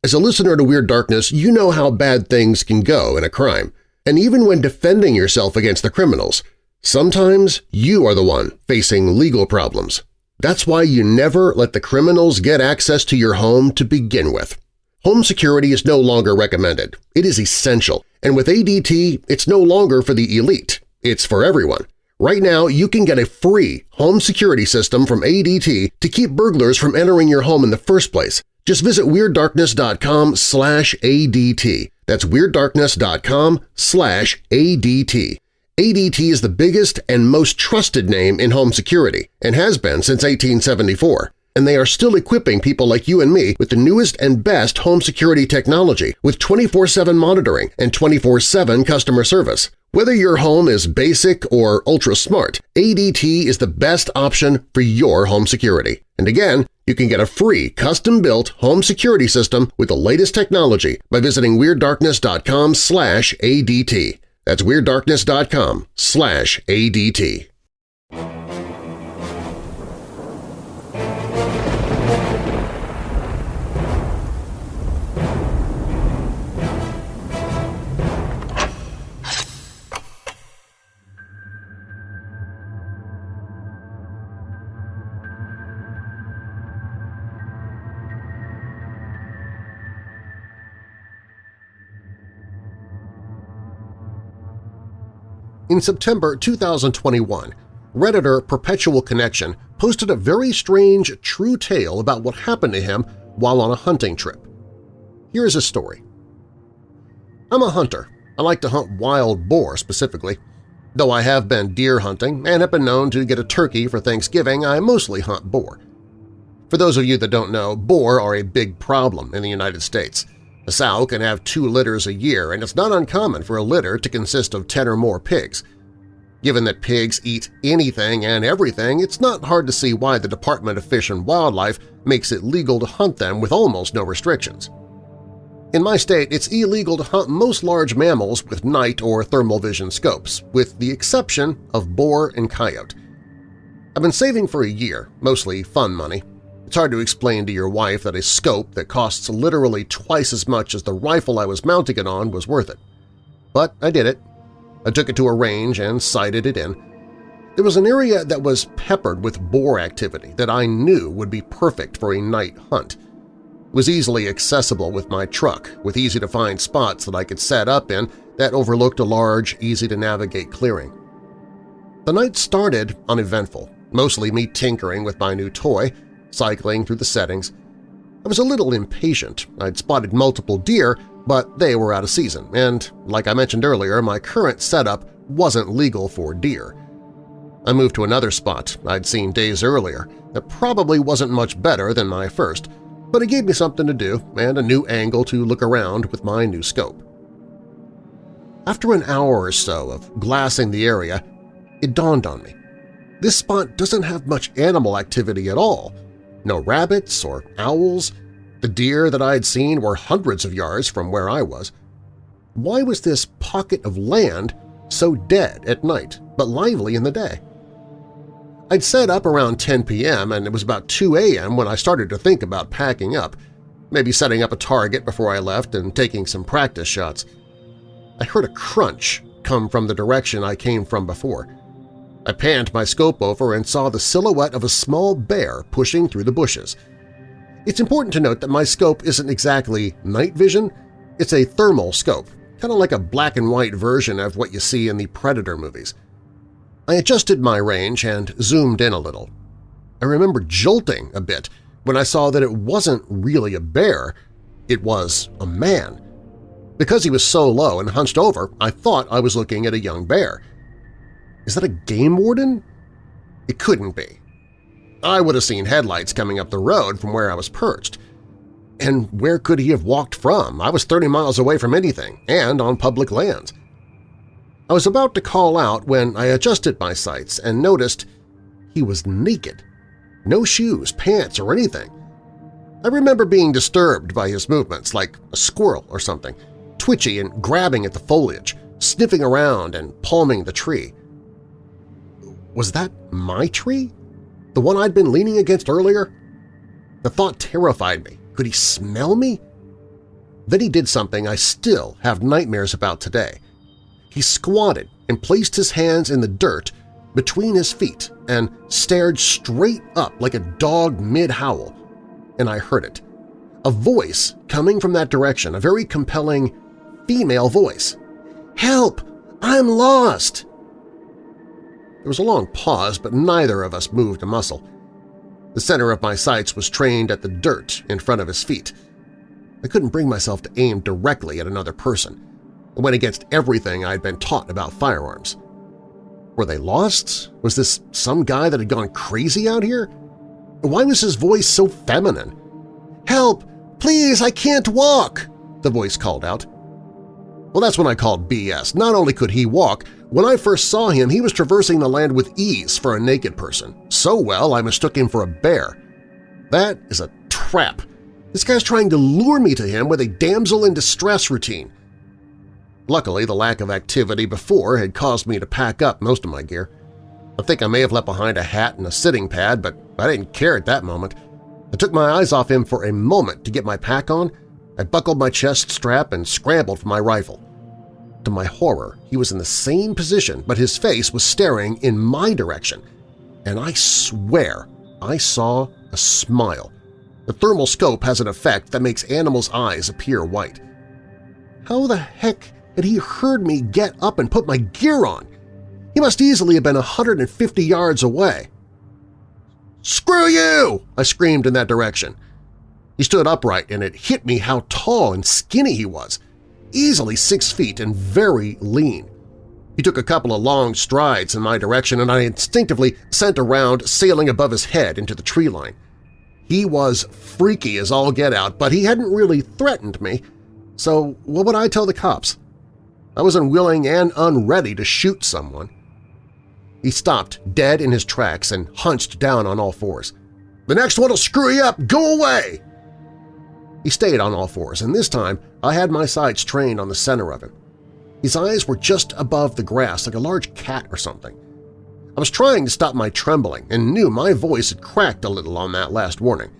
As a listener to Weird Darkness, you know how bad things can go in a crime, and even when defending yourself against the criminals, sometimes you are the one facing legal problems. That's why you never let the criminals get access to your home to begin with. Home security is no longer recommended. It is essential, and with ADT, it's no longer for the elite. It's for everyone. Right now, you can get a free home security system from ADT to keep burglars from entering your home in the first place. Just visit WeirdDarkness.com slash ADT. That's WeirdDarkness.com slash ADT. ADT is the biggest and most trusted name in home security and has been since 1874, and they are still equipping people like you and me with the newest and best home security technology with 24-7 monitoring and 24-7 customer service. Whether your home is basic or ultra-smart, ADT is the best option for your home security. And again, you can get a free custom-built home security system with the latest technology by visiting WeirdDarkness.com ADT. That's WeirdDarkness.com slash ADT. In September 2021, Redditor Perpetual Connection posted a very strange true tale about what happened to him while on a hunting trip. Here's his story. I'm a hunter. I like to hunt wild boar specifically. Though I have been deer hunting and have been known to get a turkey for Thanksgiving, I mostly hunt boar. For those of you that don't know, boar are a big problem in the United States. A sow can have two litters a year, and it's not uncommon for a litter to consist of 10 or more pigs. Given that pigs eat anything and everything, it's not hard to see why the Department of Fish and Wildlife makes it legal to hunt them with almost no restrictions. In my state, it's illegal to hunt most large mammals with night or thermal vision scopes, with the exception of boar and coyote. I've been saving for a year, mostly fun money. It's hard to explain to your wife that a scope that costs literally twice as much as the rifle I was mounting it on was worth it. But I did it. I took it to a range and sighted it in. There was an area that was peppered with boar activity that I knew would be perfect for a night hunt It – was easily accessible with my truck, with easy-to-find spots that I could set up in that overlooked a large, easy-to-navigate clearing. The night started uneventful, mostly me tinkering with my new toy, cycling through the settings. I was a little impatient. I'd spotted multiple deer, but they were out of season, and, like I mentioned earlier, my current setup wasn't legal for deer. I moved to another spot I'd seen days earlier that probably wasn't much better than my first – but it gave me something to do and a new angle to look around with my new scope. After an hour or so of glassing the area, it dawned on me. This spot doesn't have much animal activity at all. No rabbits or owls. The deer that I had seen were hundreds of yards from where I was. Why was this pocket of land so dead at night but lively in the day? I'd set up around 10 p.m. and it was about 2 a.m. when I started to think about packing up, maybe setting up a target before I left and taking some practice shots. I heard a crunch come from the direction I came from before. I panned my scope over and saw the silhouette of a small bear pushing through the bushes. It's important to note that my scope isn't exactly night vision, it's a thermal scope, kind of like a black and white version of what you see in the Predator movies. I adjusted my range and zoomed in a little. I remember jolting a bit when I saw that it wasn't really a bear, it was a man. Because he was so low and hunched over, I thought I was looking at a young bear. Is that a game warden? It couldn't be. I would have seen headlights coming up the road from where I was perched. And where could he have walked from? I was 30 miles away from anything, and on public lands. I was about to call out when I adjusted my sights and noticed he was naked. No shoes, pants, or anything. I remember being disturbed by his movements like a squirrel or something, twitchy and grabbing at the foliage, sniffing around and palming the tree. Was that my tree? The one I'd been leaning against earlier? The thought terrified me. Could he smell me? Then he did something I still have nightmares about today. He squatted and placed his hands in the dirt between his feet and stared straight up like a dog mid-howl, and I heard it. A voice coming from that direction, a very compelling female voice. "'Help! I'm lost!' There was a long pause, but neither of us moved a muscle. The center of my sights was trained at the dirt in front of his feet. I couldn't bring myself to aim directly at another person. It went against everything I'd been taught about firearms. Were they lost? Was this some guy that had gone crazy out here? Why was his voice so feminine? "'Help! Please, I can't walk!' the voice called out. Well, that's when I called BS. Not only could he walk, when I first saw him he was traversing the land with ease for a naked person. So well I mistook him for a bear. That is a trap. This guy's trying to lure me to him with a damsel in distress routine. Luckily, the lack of activity before had caused me to pack up most of my gear. I think I may have left behind a hat and a sitting pad, but I didn't care at that moment. I took my eyes off him for a moment to get my pack on, I buckled my chest strap and scrambled for my rifle. To my horror, he was in the same position, but his face was staring in my direction, and I swear I saw a smile. The thermal scope has an effect that makes animals' eyes appear white. How the heck and he heard me get up and put my gear on. He must easily have been 150 yards away. "'Screw you!' I screamed in that direction. He stood upright and it hit me how tall and skinny he was, easily six feet and very lean. He took a couple of long strides in my direction and I instinctively sent a round sailing above his head into the tree line. He was freaky as all get out, but he hadn't really threatened me, so what would I tell the cops? I was unwilling and unready to shoot someone. He stopped dead in his tracks and hunched down on all fours. "'The next one'll screw you up! Go away!' He stayed on all fours, and this time I had my sights trained on the center of him. His eyes were just above the grass like a large cat or something. I was trying to stop my trembling and knew my voice had cracked a little on that last warning.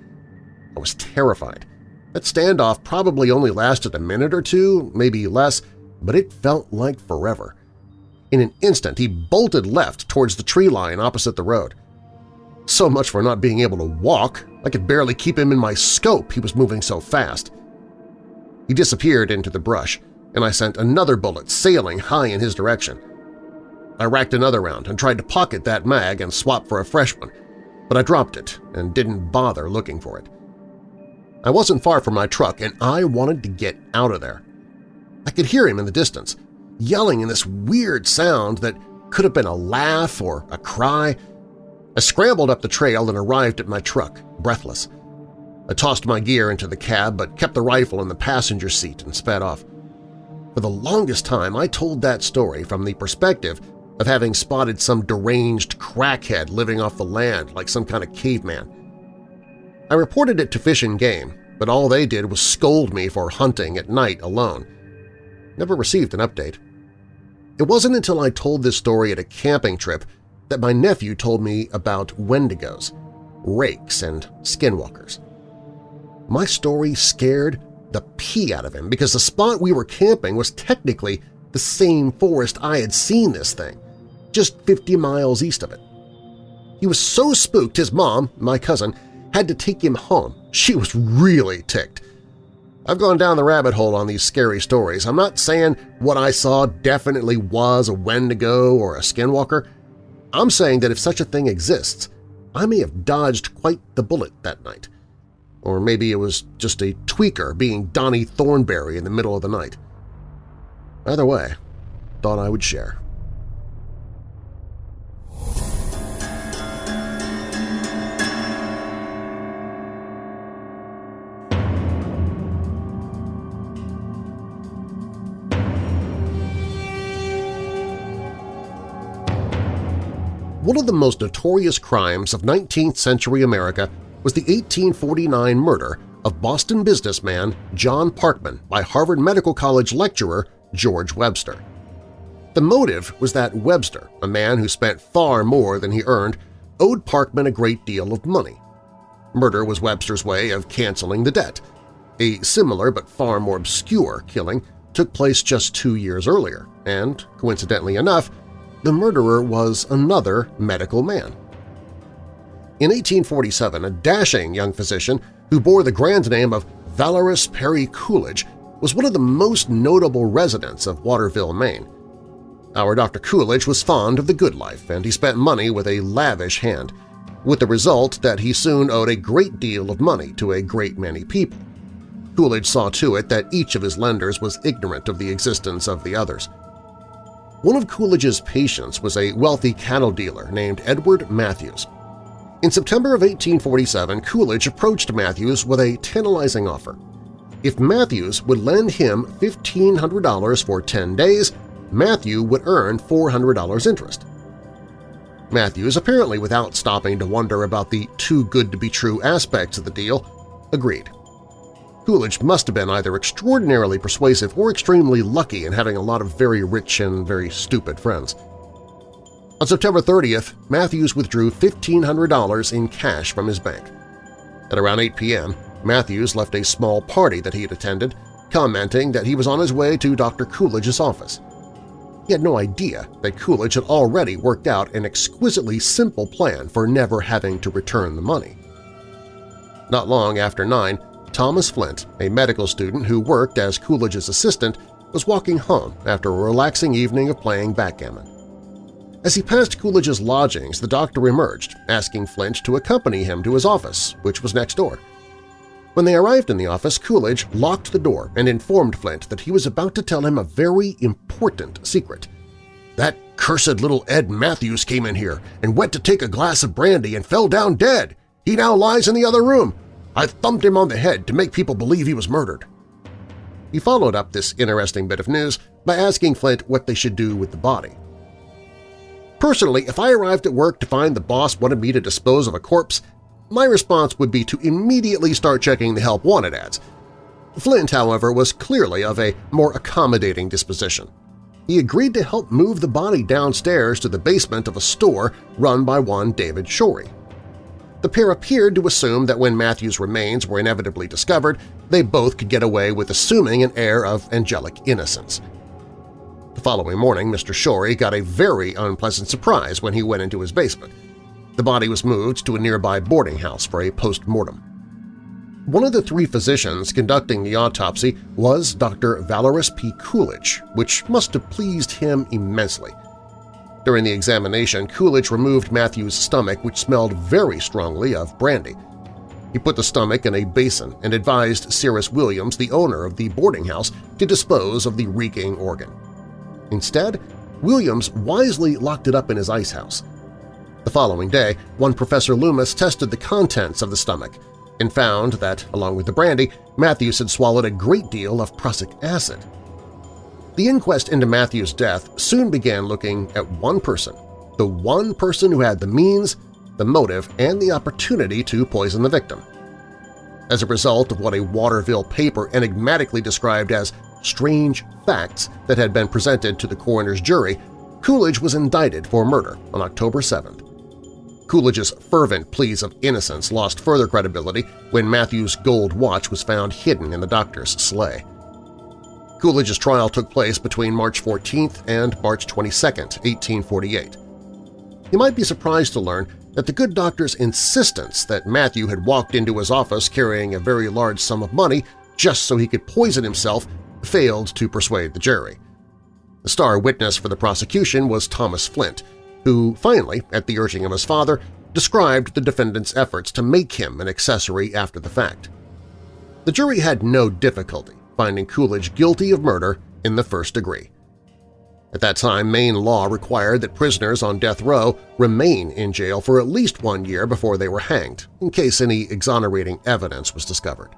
I was terrified. That standoff probably only lasted a minute or two, maybe less, but it felt like forever. In an instant, he bolted left towards the tree line opposite the road. So much for not being able to walk. I could barely keep him in my scope, he was moving so fast. He disappeared into the brush, and I sent another bullet sailing high in his direction. I racked another round and tried to pocket that mag and swap for a fresh one, but I dropped it and didn't bother looking for it. I wasn't far from my truck, and I wanted to get out of there. I could hear him in the distance, yelling in this weird sound that could have been a laugh or a cry. I scrambled up the trail and arrived at my truck, breathless. I tossed my gear into the cab but kept the rifle in the passenger seat and sped off. For the longest time, I told that story from the perspective of having spotted some deranged crackhead living off the land like some kind of caveman. I reported it to Fish and Game, but all they did was scold me for hunting at night alone. Never received an update. It wasn't until I told this story at a camping trip that my nephew told me about wendigos, rakes, and skinwalkers. My story scared the pee out of him because the spot we were camping was technically the same forest I had seen this thing, just 50 miles east of it. He was so spooked his mom, my cousin, had to take him home. She was really ticked. I've gone down the rabbit hole on these scary stories. I'm not saying what I saw definitely was a Wendigo or a Skinwalker. I'm saying that if such a thing exists, I may have dodged quite the bullet that night. Or maybe it was just a tweaker being Donnie Thornberry in the middle of the night. Either way, thought I would share. One of the most notorious crimes of 19th-century America was the 1849 murder of Boston businessman John Parkman by Harvard Medical College lecturer George Webster. The motive was that Webster, a man who spent far more than he earned, owed Parkman a great deal of money. Murder was Webster's way of canceling the debt. A similar but far more obscure killing took place just two years earlier, and, coincidentally enough, the murderer was another medical man. In 1847, a dashing young physician who bore the grand name of Valorous Perry Coolidge was one of the most notable residents of Waterville, Maine. Our Dr. Coolidge was fond of the good life, and he spent money with a lavish hand, with the result that he soon owed a great deal of money to a great many people. Coolidge saw to it that each of his lenders was ignorant of the existence of the others. One of Coolidge's patients was a wealthy cattle dealer named Edward Matthews. In September of 1847, Coolidge approached Matthews with a tantalizing offer. If Matthews would lend him $1,500 for 10 days, Matthew would earn $400 interest. Matthews, apparently without stopping to wonder about the too-good-to-be-true aspects of the deal, agreed. Coolidge must have been either extraordinarily persuasive or extremely lucky in having a lot of very rich and very stupid friends. On September 30th, Matthews withdrew $1,500 in cash from his bank. At around 8 p.m., Matthews left a small party that he had attended, commenting that he was on his way to Dr. Coolidge's office. He had no idea that Coolidge had already worked out an exquisitely simple plan for never having to return the money. Not long after 9, Thomas Flint, a medical student who worked as Coolidge's assistant, was walking home after a relaxing evening of playing backgammon. As he passed Coolidge's lodgings, the doctor emerged, asking Flint to accompany him to his office, which was next door. When they arrived in the office, Coolidge locked the door and informed Flint that he was about to tell him a very important secret. That cursed little Ed Matthews came in here and went to take a glass of brandy and fell down dead. He now lies in the other room. I thumped him on the head to make people believe he was murdered. He followed up this interesting bit of news by asking Flint what they should do with the body. Personally, if I arrived at work to find the boss wanted me to dispose of a corpse, my response would be to immediately start checking the Help Wanted ads. Flint, however, was clearly of a more accommodating disposition. He agreed to help move the body downstairs to the basement of a store run by one David Shorey. The pair appeared to assume that when Matthew's remains were inevitably discovered, they both could get away with assuming an air of angelic innocence. The following morning, Mr. Shorey got a very unpleasant surprise when he went into his basement. The body was moved to a nearby boarding house for a post-mortem. One of the three physicians conducting the autopsy was Dr. Valerius P. Coolidge, which must have pleased him immensely. During the examination, Coolidge removed Matthew's stomach, which smelled very strongly of brandy. He put the stomach in a basin and advised Cyrus Williams, the owner of the boarding house, to dispose of the reeking organ. Instead, Williams wisely locked it up in his ice house. The following day, one Professor Loomis tested the contents of the stomach – and found that, along with the brandy, Matthews had swallowed a great deal of prussic acid. The inquest into Matthews' death soon began looking at one person, the one person who had the means, the motive, and the opportunity to poison the victim. As a result of what a Waterville paper enigmatically described as strange facts that had been presented to the coroner's jury, Coolidge was indicted for murder on October 7th. Coolidge's fervent pleas of innocence lost further credibility when Matthew's gold watch was found hidden in the doctor's sleigh. Coolidge's trial took place between March 14th and March 22, 1848. You might be surprised to learn that the good doctor's insistence that Matthew had walked into his office carrying a very large sum of money just so he could poison himself failed to persuade the jury. The star witness for the prosecution was Thomas Flint, who finally, at the urging of his father, described the defendant's efforts to make him an accessory after the fact. The jury had no difficulty finding Coolidge guilty of murder in the first degree. At that time, Maine law required that prisoners on death row remain in jail for at least one year before they were hanged, in case any exonerating evidence was discovered.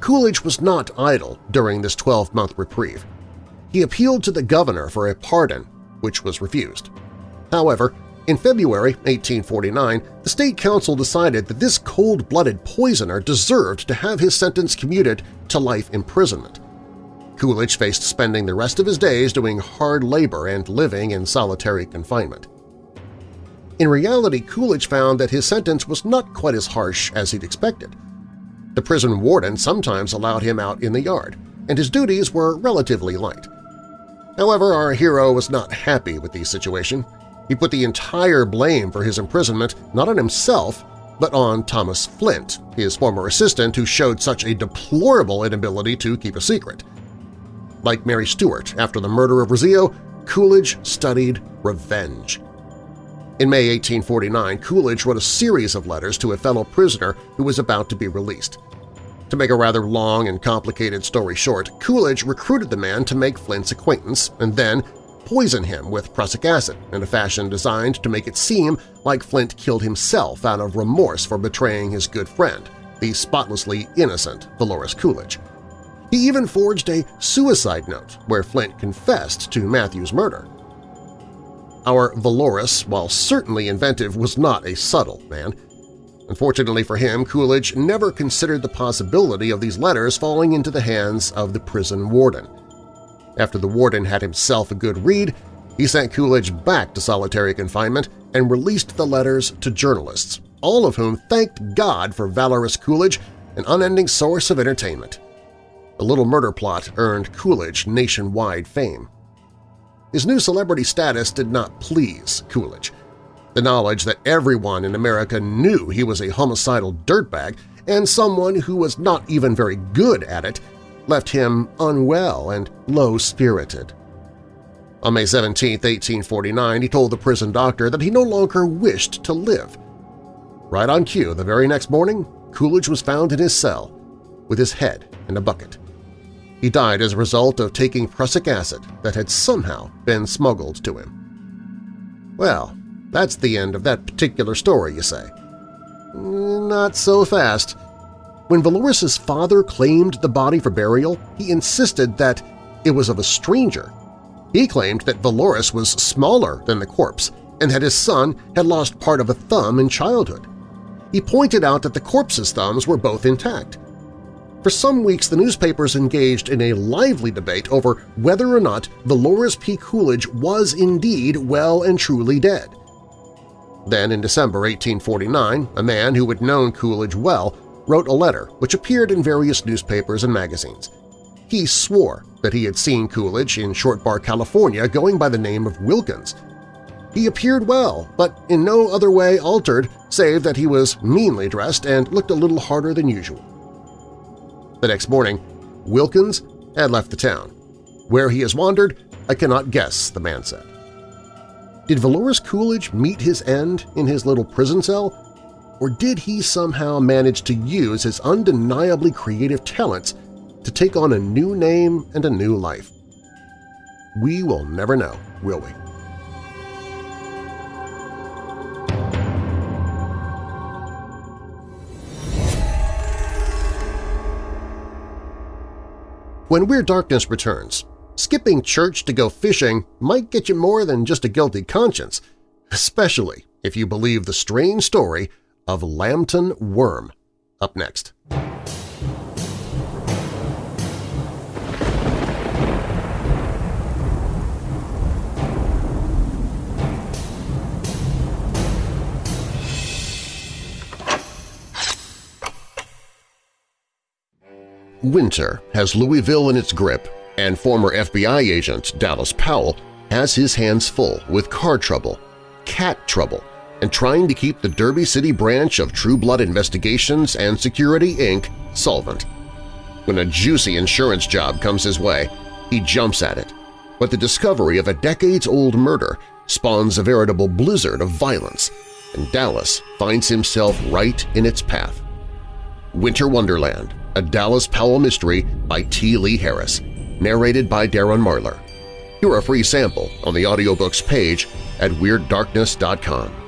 Coolidge was not idle during this 12-month reprieve. He appealed to the governor for a pardon, which was refused. However, in February 1849, the State Council decided that this cold-blooded poisoner deserved to have his sentence commuted to life imprisonment. Coolidge faced spending the rest of his days doing hard labor and living in solitary confinement. In reality, Coolidge found that his sentence was not quite as harsh as he'd expected. The prison warden sometimes allowed him out in the yard, and his duties were relatively light. However, our hero was not happy with the situation. He put the entire blame for his imprisonment not on himself, but on Thomas Flint, his former assistant who showed such a deplorable inability to keep a secret. Like Mary Stuart after the murder of Rizzio, Coolidge studied revenge. In May 1849, Coolidge wrote a series of letters to a fellow prisoner who was about to be released. To make a rather long and complicated story short, Coolidge recruited the man to make Flint's acquaintance and then poison him with prussic acid in a fashion designed to make it seem like Flint killed himself out of remorse for betraying his good friend, the spotlessly innocent Valorous Coolidge. He even forged a suicide note where Flint confessed to Matthew's murder. Our Valorous, while certainly inventive, was not a subtle man. Unfortunately for him, Coolidge never considered the possibility of these letters falling into the hands of the prison warden. After the warden had himself a good read, he sent Coolidge back to solitary confinement and released the letters to journalists, all of whom thanked God for Valorous Coolidge, an unending source of entertainment. The little murder plot earned Coolidge nationwide fame. His new celebrity status did not please Coolidge. The knowledge that everyone in America knew he was a homicidal dirtbag and someone who was not even very good at it left him unwell and low-spirited. On May 17, 1849, he told the prison doctor that he no longer wished to live. Right on cue, the very next morning, Coolidge was found in his cell with his head in a bucket. He died as a result of taking prussic acid that had somehow been smuggled to him. Well, that's the end of that particular story, you say. Not so fast. When Valorous's father claimed the body for burial, he insisted that it was of a stranger. He claimed that Valorous was smaller than the corpse and that his son had lost part of a thumb in childhood. He pointed out that the corpse's thumbs were both intact. For some weeks, the newspapers engaged in a lively debate over whether or not Valorous P. Coolidge was indeed well and truly dead. Then, in December 1849, a man who had known Coolidge well wrote a letter which appeared in various newspapers and magazines. He swore that he had seen Coolidge in Short Bar, California going by the name of Wilkins. He appeared well, but in no other way altered save that he was meanly dressed and looked a little harder than usual. The next morning, Wilkins had left the town. Where he has wandered, I cannot guess, the man said. Did Valorous Coolidge meet his end in his little prison cell, or did he somehow manage to use his undeniably creative talents to take on a new name and a new life? We will never know, will we? When Weird Darkness returns, skipping church to go fishing might get you more than just a guilty conscience, especially if you believe the strange story of Lambton Worm. Up next. Winter has Louisville in its grip, and former FBI agent Dallas Powell has his hands full with car trouble, cat trouble, and trying to keep the Derby City branch of True Blood Investigations and Security, Inc. solvent. When a juicy insurance job comes his way, he jumps at it, but the discovery of a decades-old murder spawns a veritable blizzard of violence, and Dallas finds himself right in its path. Winter Wonderland a Dallas Powell Mystery by T. Lee Harris, narrated by Darren Marlar. Hear a free sample on the audiobooks page at WeirdDarkness.com.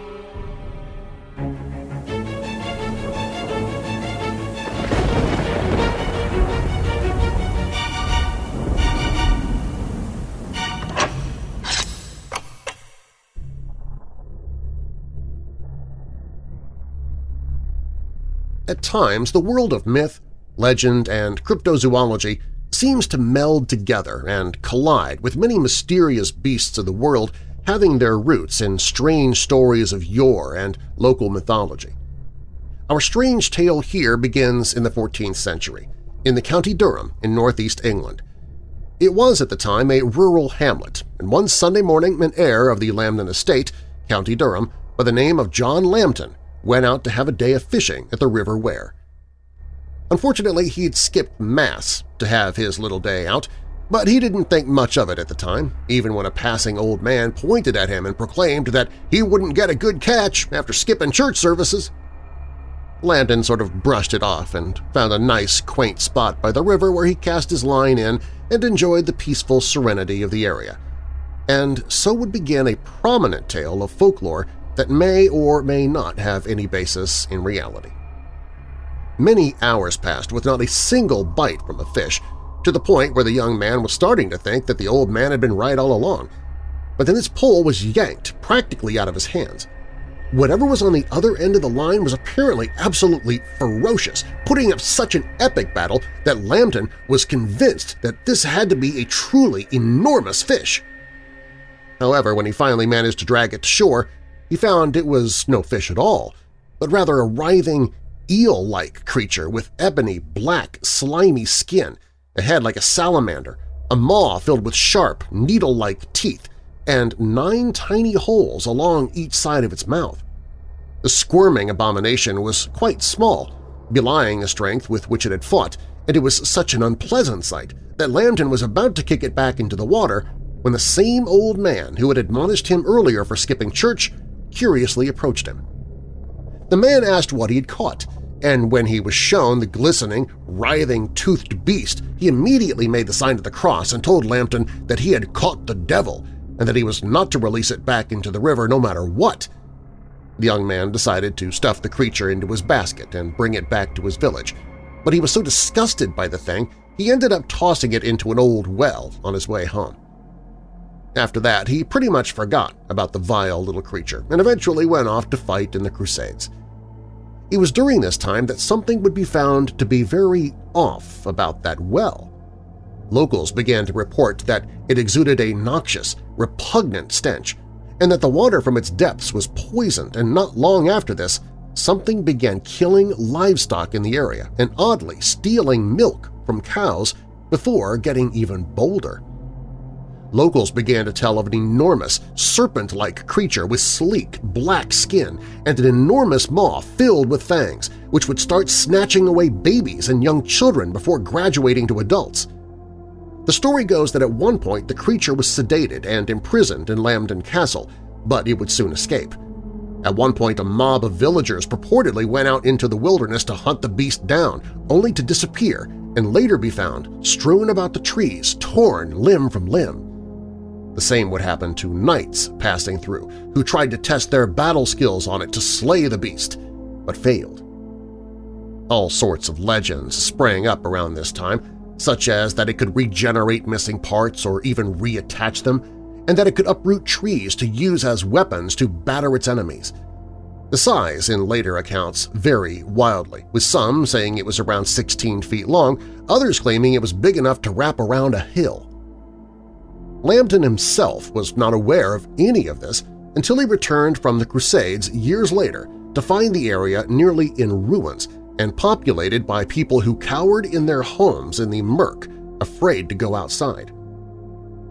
At times, the world of myth legend, and cryptozoology seems to meld together and collide with many mysterious beasts of the world having their roots in strange stories of yore and local mythology. Our strange tale here begins in the 14th century, in the County Durham in northeast England. It was at the time a rural hamlet, and one Sunday morning an heir of the Lambton estate, County Durham, by the name of John Lambton, went out to have a day of fishing at the River Wear. Unfortunately, he'd skipped Mass to have his little day out, but he didn't think much of it at the time, even when a passing old man pointed at him and proclaimed that he wouldn't get a good catch after skipping church services. Lambton sort of brushed it off and found a nice, quaint spot by the river where he cast his line in and enjoyed the peaceful serenity of the area. And so would begin a prominent tale of folklore that may or may not have any basis in reality. Many hours passed with not a single bite from a fish, to the point where the young man was starting to think that the old man had been right all along. But then his pole was yanked practically out of his hands. Whatever was on the other end of the line was apparently absolutely ferocious, putting up such an epic battle that Lambton was convinced that this had to be a truly enormous fish. However, when he finally managed to drag it to shore, he found it was no fish at all, but rather a writhing, eel-like creature with ebony, black, slimy skin, a head like a salamander, a maw filled with sharp, needle-like teeth, and nine tiny holes along each side of its mouth. The squirming abomination was quite small, belying the strength with which it had fought, and it was such an unpleasant sight that Lambton was about to kick it back into the water when the same old man who had admonished him earlier for skipping church curiously approached him. The man asked what he had caught, and when he was shown the glistening, writhing, toothed beast, he immediately made the sign of the cross and told Lambton that he had caught the devil and that he was not to release it back into the river no matter what. The young man decided to stuff the creature into his basket and bring it back to his village, but he was so disgusted by the thing he ended up tossing it into an old well on his way home. After that, he pretty much forgot about the vile little creature and eventually went off to fight in the Crusades. It was during this time that something would be found to be very off about that well. Locals began to report that it exuded a noxious, repugnant stench, and that the water from its depths was poisoned, and not long after this, something began killing livestock in the area and oddly stealing milk from cows before getting even bolder. Locals began to tell of an enormous, serpent-like creature with sleek, black skin and an enormous maw filled with fangs, which would start snatching away babies and young children before graduating to adults. The story goes that at one point the creature was sedated and imprisoned in Lambton Castle, but it would soon escape. At one point a mob of villagers purportedly went out into the wilderness to hunt the beast down, only to disappear and later be found strewn about the trees, torn limb from limb. The same would happen to knights passing through, who tried to test their battle skills on it to slay the beast, but failed. All sorts of legends sprang up around this time, such as that it could regenerate missing parts or even reattach them, and that it could uproot trees to use as weapons to batter its enemies. The size in later accounts vary wildly, with some saying it was around 16 feet long, others claiming it was big enough to wrap around a hill. Lambton himself was not aware of any of this until he returned from the Crusades years later to find the area nearly in ruins and populated by people who cowered in their homes in the murk, afraid to go outside.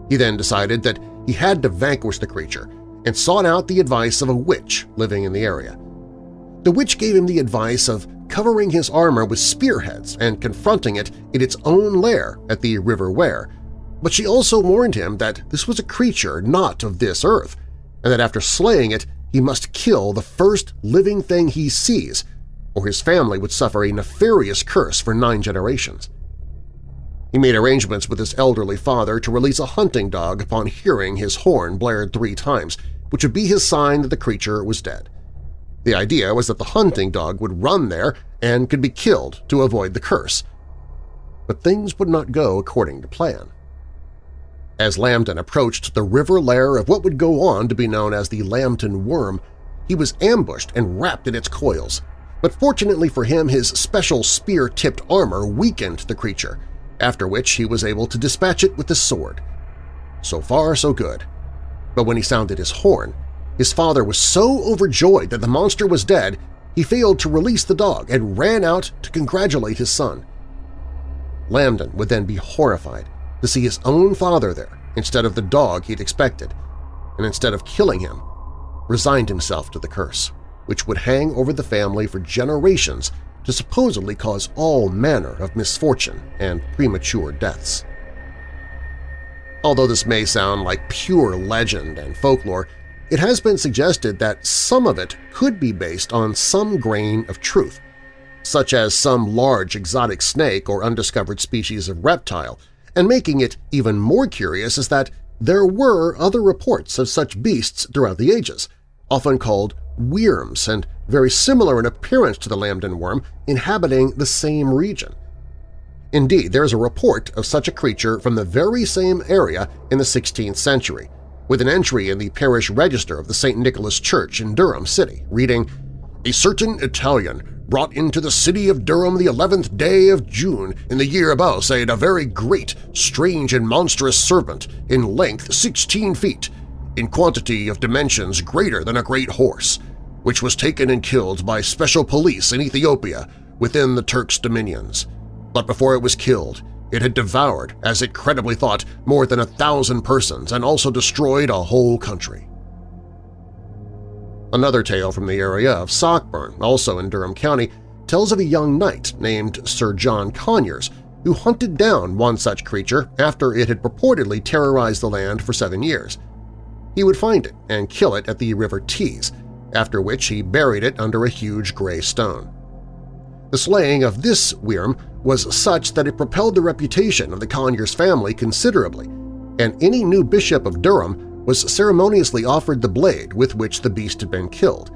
He then decided that he had to vanquish the creature and sought out the advice of a witch living in the area. The witch gave him the advice of covering his armor with spearheads and confronting it in its own lair at the River Wear, but she also warned him that this was a creature not of this earth, and that after slaying it he must kill the first living thing he sees, or his family would suffer a nefarious curse for nine generations. He made arrangements with his elderly father to release a hunting dog upon hearing his horn blared three times, which would be his sign that the creature was dead. The idea was that the hunting dog would run there and could be killed to avoid the curse. But things would not go according to plan. As Lambton approached the river lair of what would go on to be known as the Lambton Worm, he was ambushed and wrapped in its coils. But fortunately for him, his special spear-tipped armor weakened the creature, after which he was able to dispatch it with his sword. So far, so good. But when he sounded his horn, his father was so overjoyed that the monster was dead he failed to release the dog and ran out to congratulate his son. Lambton would then be horrified to see his own father there instead of the dog he'd expected, and instead of killing him, resigned himself to the curse, which would hang over the family for generations to supposedly cause all manner of misfortune and premature deaths. Although this may sound like pure legend and folklore, it has been suggested that some of it could be based on some grain of truth, such as some large exotic snake or undiscovered species of reptile and making it even more curious is that there were other reports of such beasts throughout the ages, often called wyrms and very similar in appearance to the Lambton worm, inhabiting the same region. Indeed, there is a report of such a creature from the very same area in the 16th century, with an entry in the parish register of the St. Nicholas Church in Durham City reading, A certain Italian brought into the city of Durham the eleventh day of June in the year above, said a very great, strange, and monstrous serpent, in length sixteen feet, in quantity of dimensions greater than a great horse, which was taken and killed by special police in Ethiopia within the Turks' dominions. But before it was killed, it had devoured, as it credibly thought, more than a thousand persons and also destroyed a whole country. Another tale from the area of Sockburn, also in Durham County, tells of a young knight named Sir John Conyers who hunted down one such creature after it had purportedly terrorized the land for seven years. He would find it and kill it at the River Tees, after which he buried it under a huge gray stone. The slaying of this wyrm was such that it propelled the reputation of the Conyers family considerably, and any new bishop of Durham was ceremoniously offered the blade with which the beast had been killed.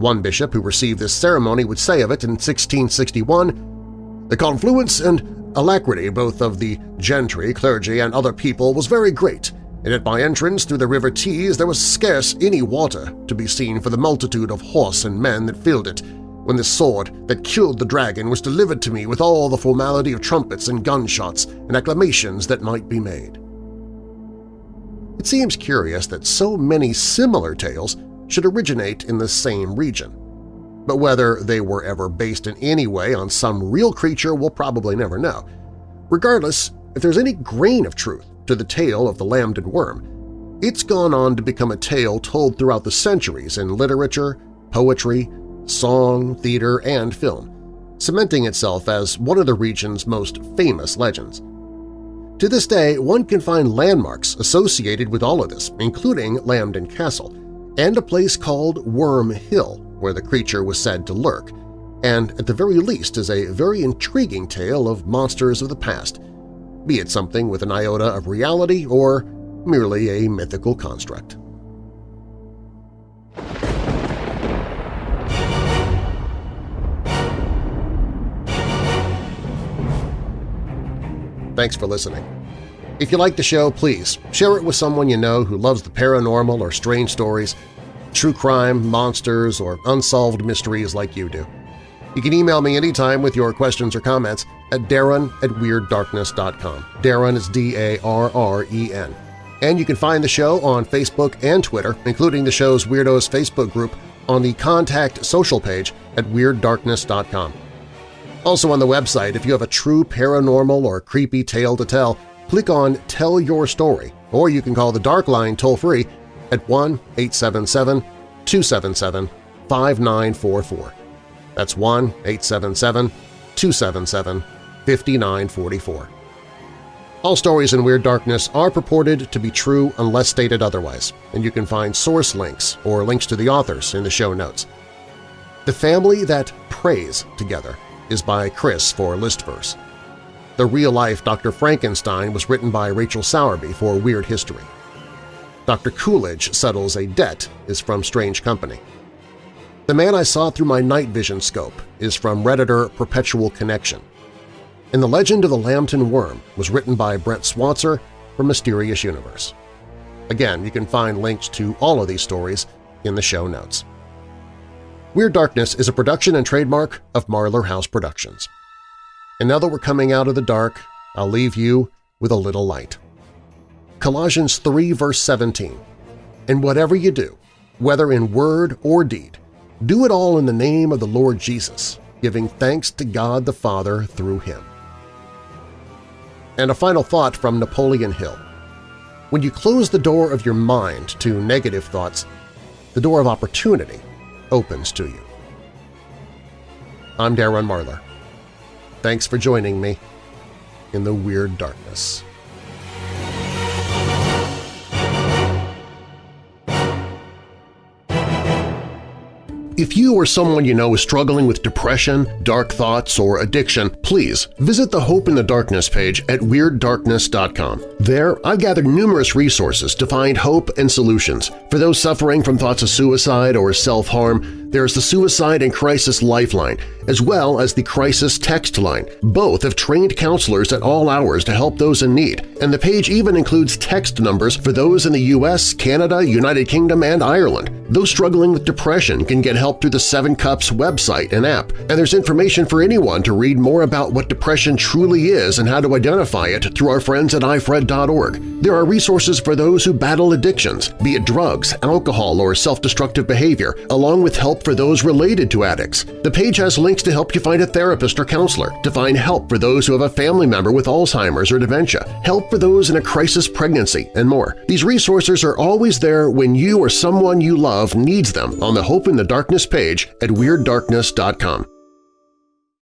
One bishop who received this ceremony would say of it in 1661, The confluence and alacrity both of the gentry, clergy, and other people was very great, and at my entrance through the river Tees there was scarce any water to be seen for the multitude of horse and men that filled it, when the sword that killed the dragon was delivered to me with all the formality of trumpets and gunshots and acclamations that might be made. It seems curious that so many similar tales should originate in the same region. But whether they were ever based in any way on some real creature we'll probably never know. Regardless, if there's any grain of truth to the tale of the Lambton worm, it's gone on to become a tale told throughout the centuries in literature, poetry, song, theater, and film, cementing itself as one of the region's most famous legends. To this day, one can find landmarks associated with all of this, including Lambton Castle, and a place called Worm Hill, where the creature was said to lurk, and at the very least is a very intriguing tale of monsters of the past, be it something with an iota of reality or merely a mythical construct. Thanks for listening. If you like the show, please share it with someone you know who loves the paranormal or strange stories, true crime, monsters, or unsolved mysteries like you do. You can email me anytime with your questions or comments at darren at WeirdDarkness.com. Darren is D-A-R-R-E-N. And you can find the show on Facebook and Twitter, including the show's Weirdos Facebook group on the Contact Social page at WeirdDarkness.com. Also on the website, if you have a true paranormal or creepy tale to tell, click on Tell Your Story, or you can call the Dark Line toll-free at 1-877-277-5944. That's 1-877-277-5944. All stories in Weird Darkness are purported to be true unless stated otherwise, and you can find source links or links to the authors in the show notes. The Family That Prays Together is by Chris for Listverse. The real-life Dr. Frankenstein was written by Rachel Sowerby for Weird History. Dr. Coolidge Settles a Debt is from Strange Company. The Man I Saw Through My Night Vision Scope is from Redditor Perpetual Connection. And The Legend of the Lambton Worm was written by Brent Swancer for Mysterious Universe. Again, you can find links to all of these stories in the show notes. Weird Darkness is a production and trademark of Marlar House Productions. And now that we're coming out of the dark, I'll leave you with a little light. Colossians 3 verse 17, And whatever you do, whether in word or deed, do it all in the name of the Lord Jesus, giving thanks to God the Father through Him. And a final thought from Napoleon Hill. When you close the door of your mind to negative thoughts, the door of opportunity opens to you. I'm Darren Marlar. Thanks for joining me in the Weird Darkness. If you or someone you know is struggling with depression, dark thoughts, or addiction, please visit the Hope in the Darkness page at WeirdDarkness.com. There, I've gathered numerous resources to find hope and solutions. For those suffering from thoughts of suicide or self-harm, there's the Suicide and Crisis Lifeline, as well as the Crisis Text Line. Both have trained counselors at all hours to help those in need, and the page even includes text numbers for those in the U.S., Canada, United Kingdom, and Ireland. Those struggling with depression can get help through the Seven Cups website and app, and there's information for anyone to read more about what depression truly is and how to identify it through our friends at ifred.org. There are resources for those who battle addictions, be it drugs, alcohol, or self-destructive behavior, along with help for those related to addicts. The page has links to help you find a therapist or counselor, to find help for those who have a family member with Alzheimer's or dementia, help for those in a crisis pregnancy, and more. These resources are always there when you or someone you love needs them on the Hope in the Darkness page at WeirdDarkness.com.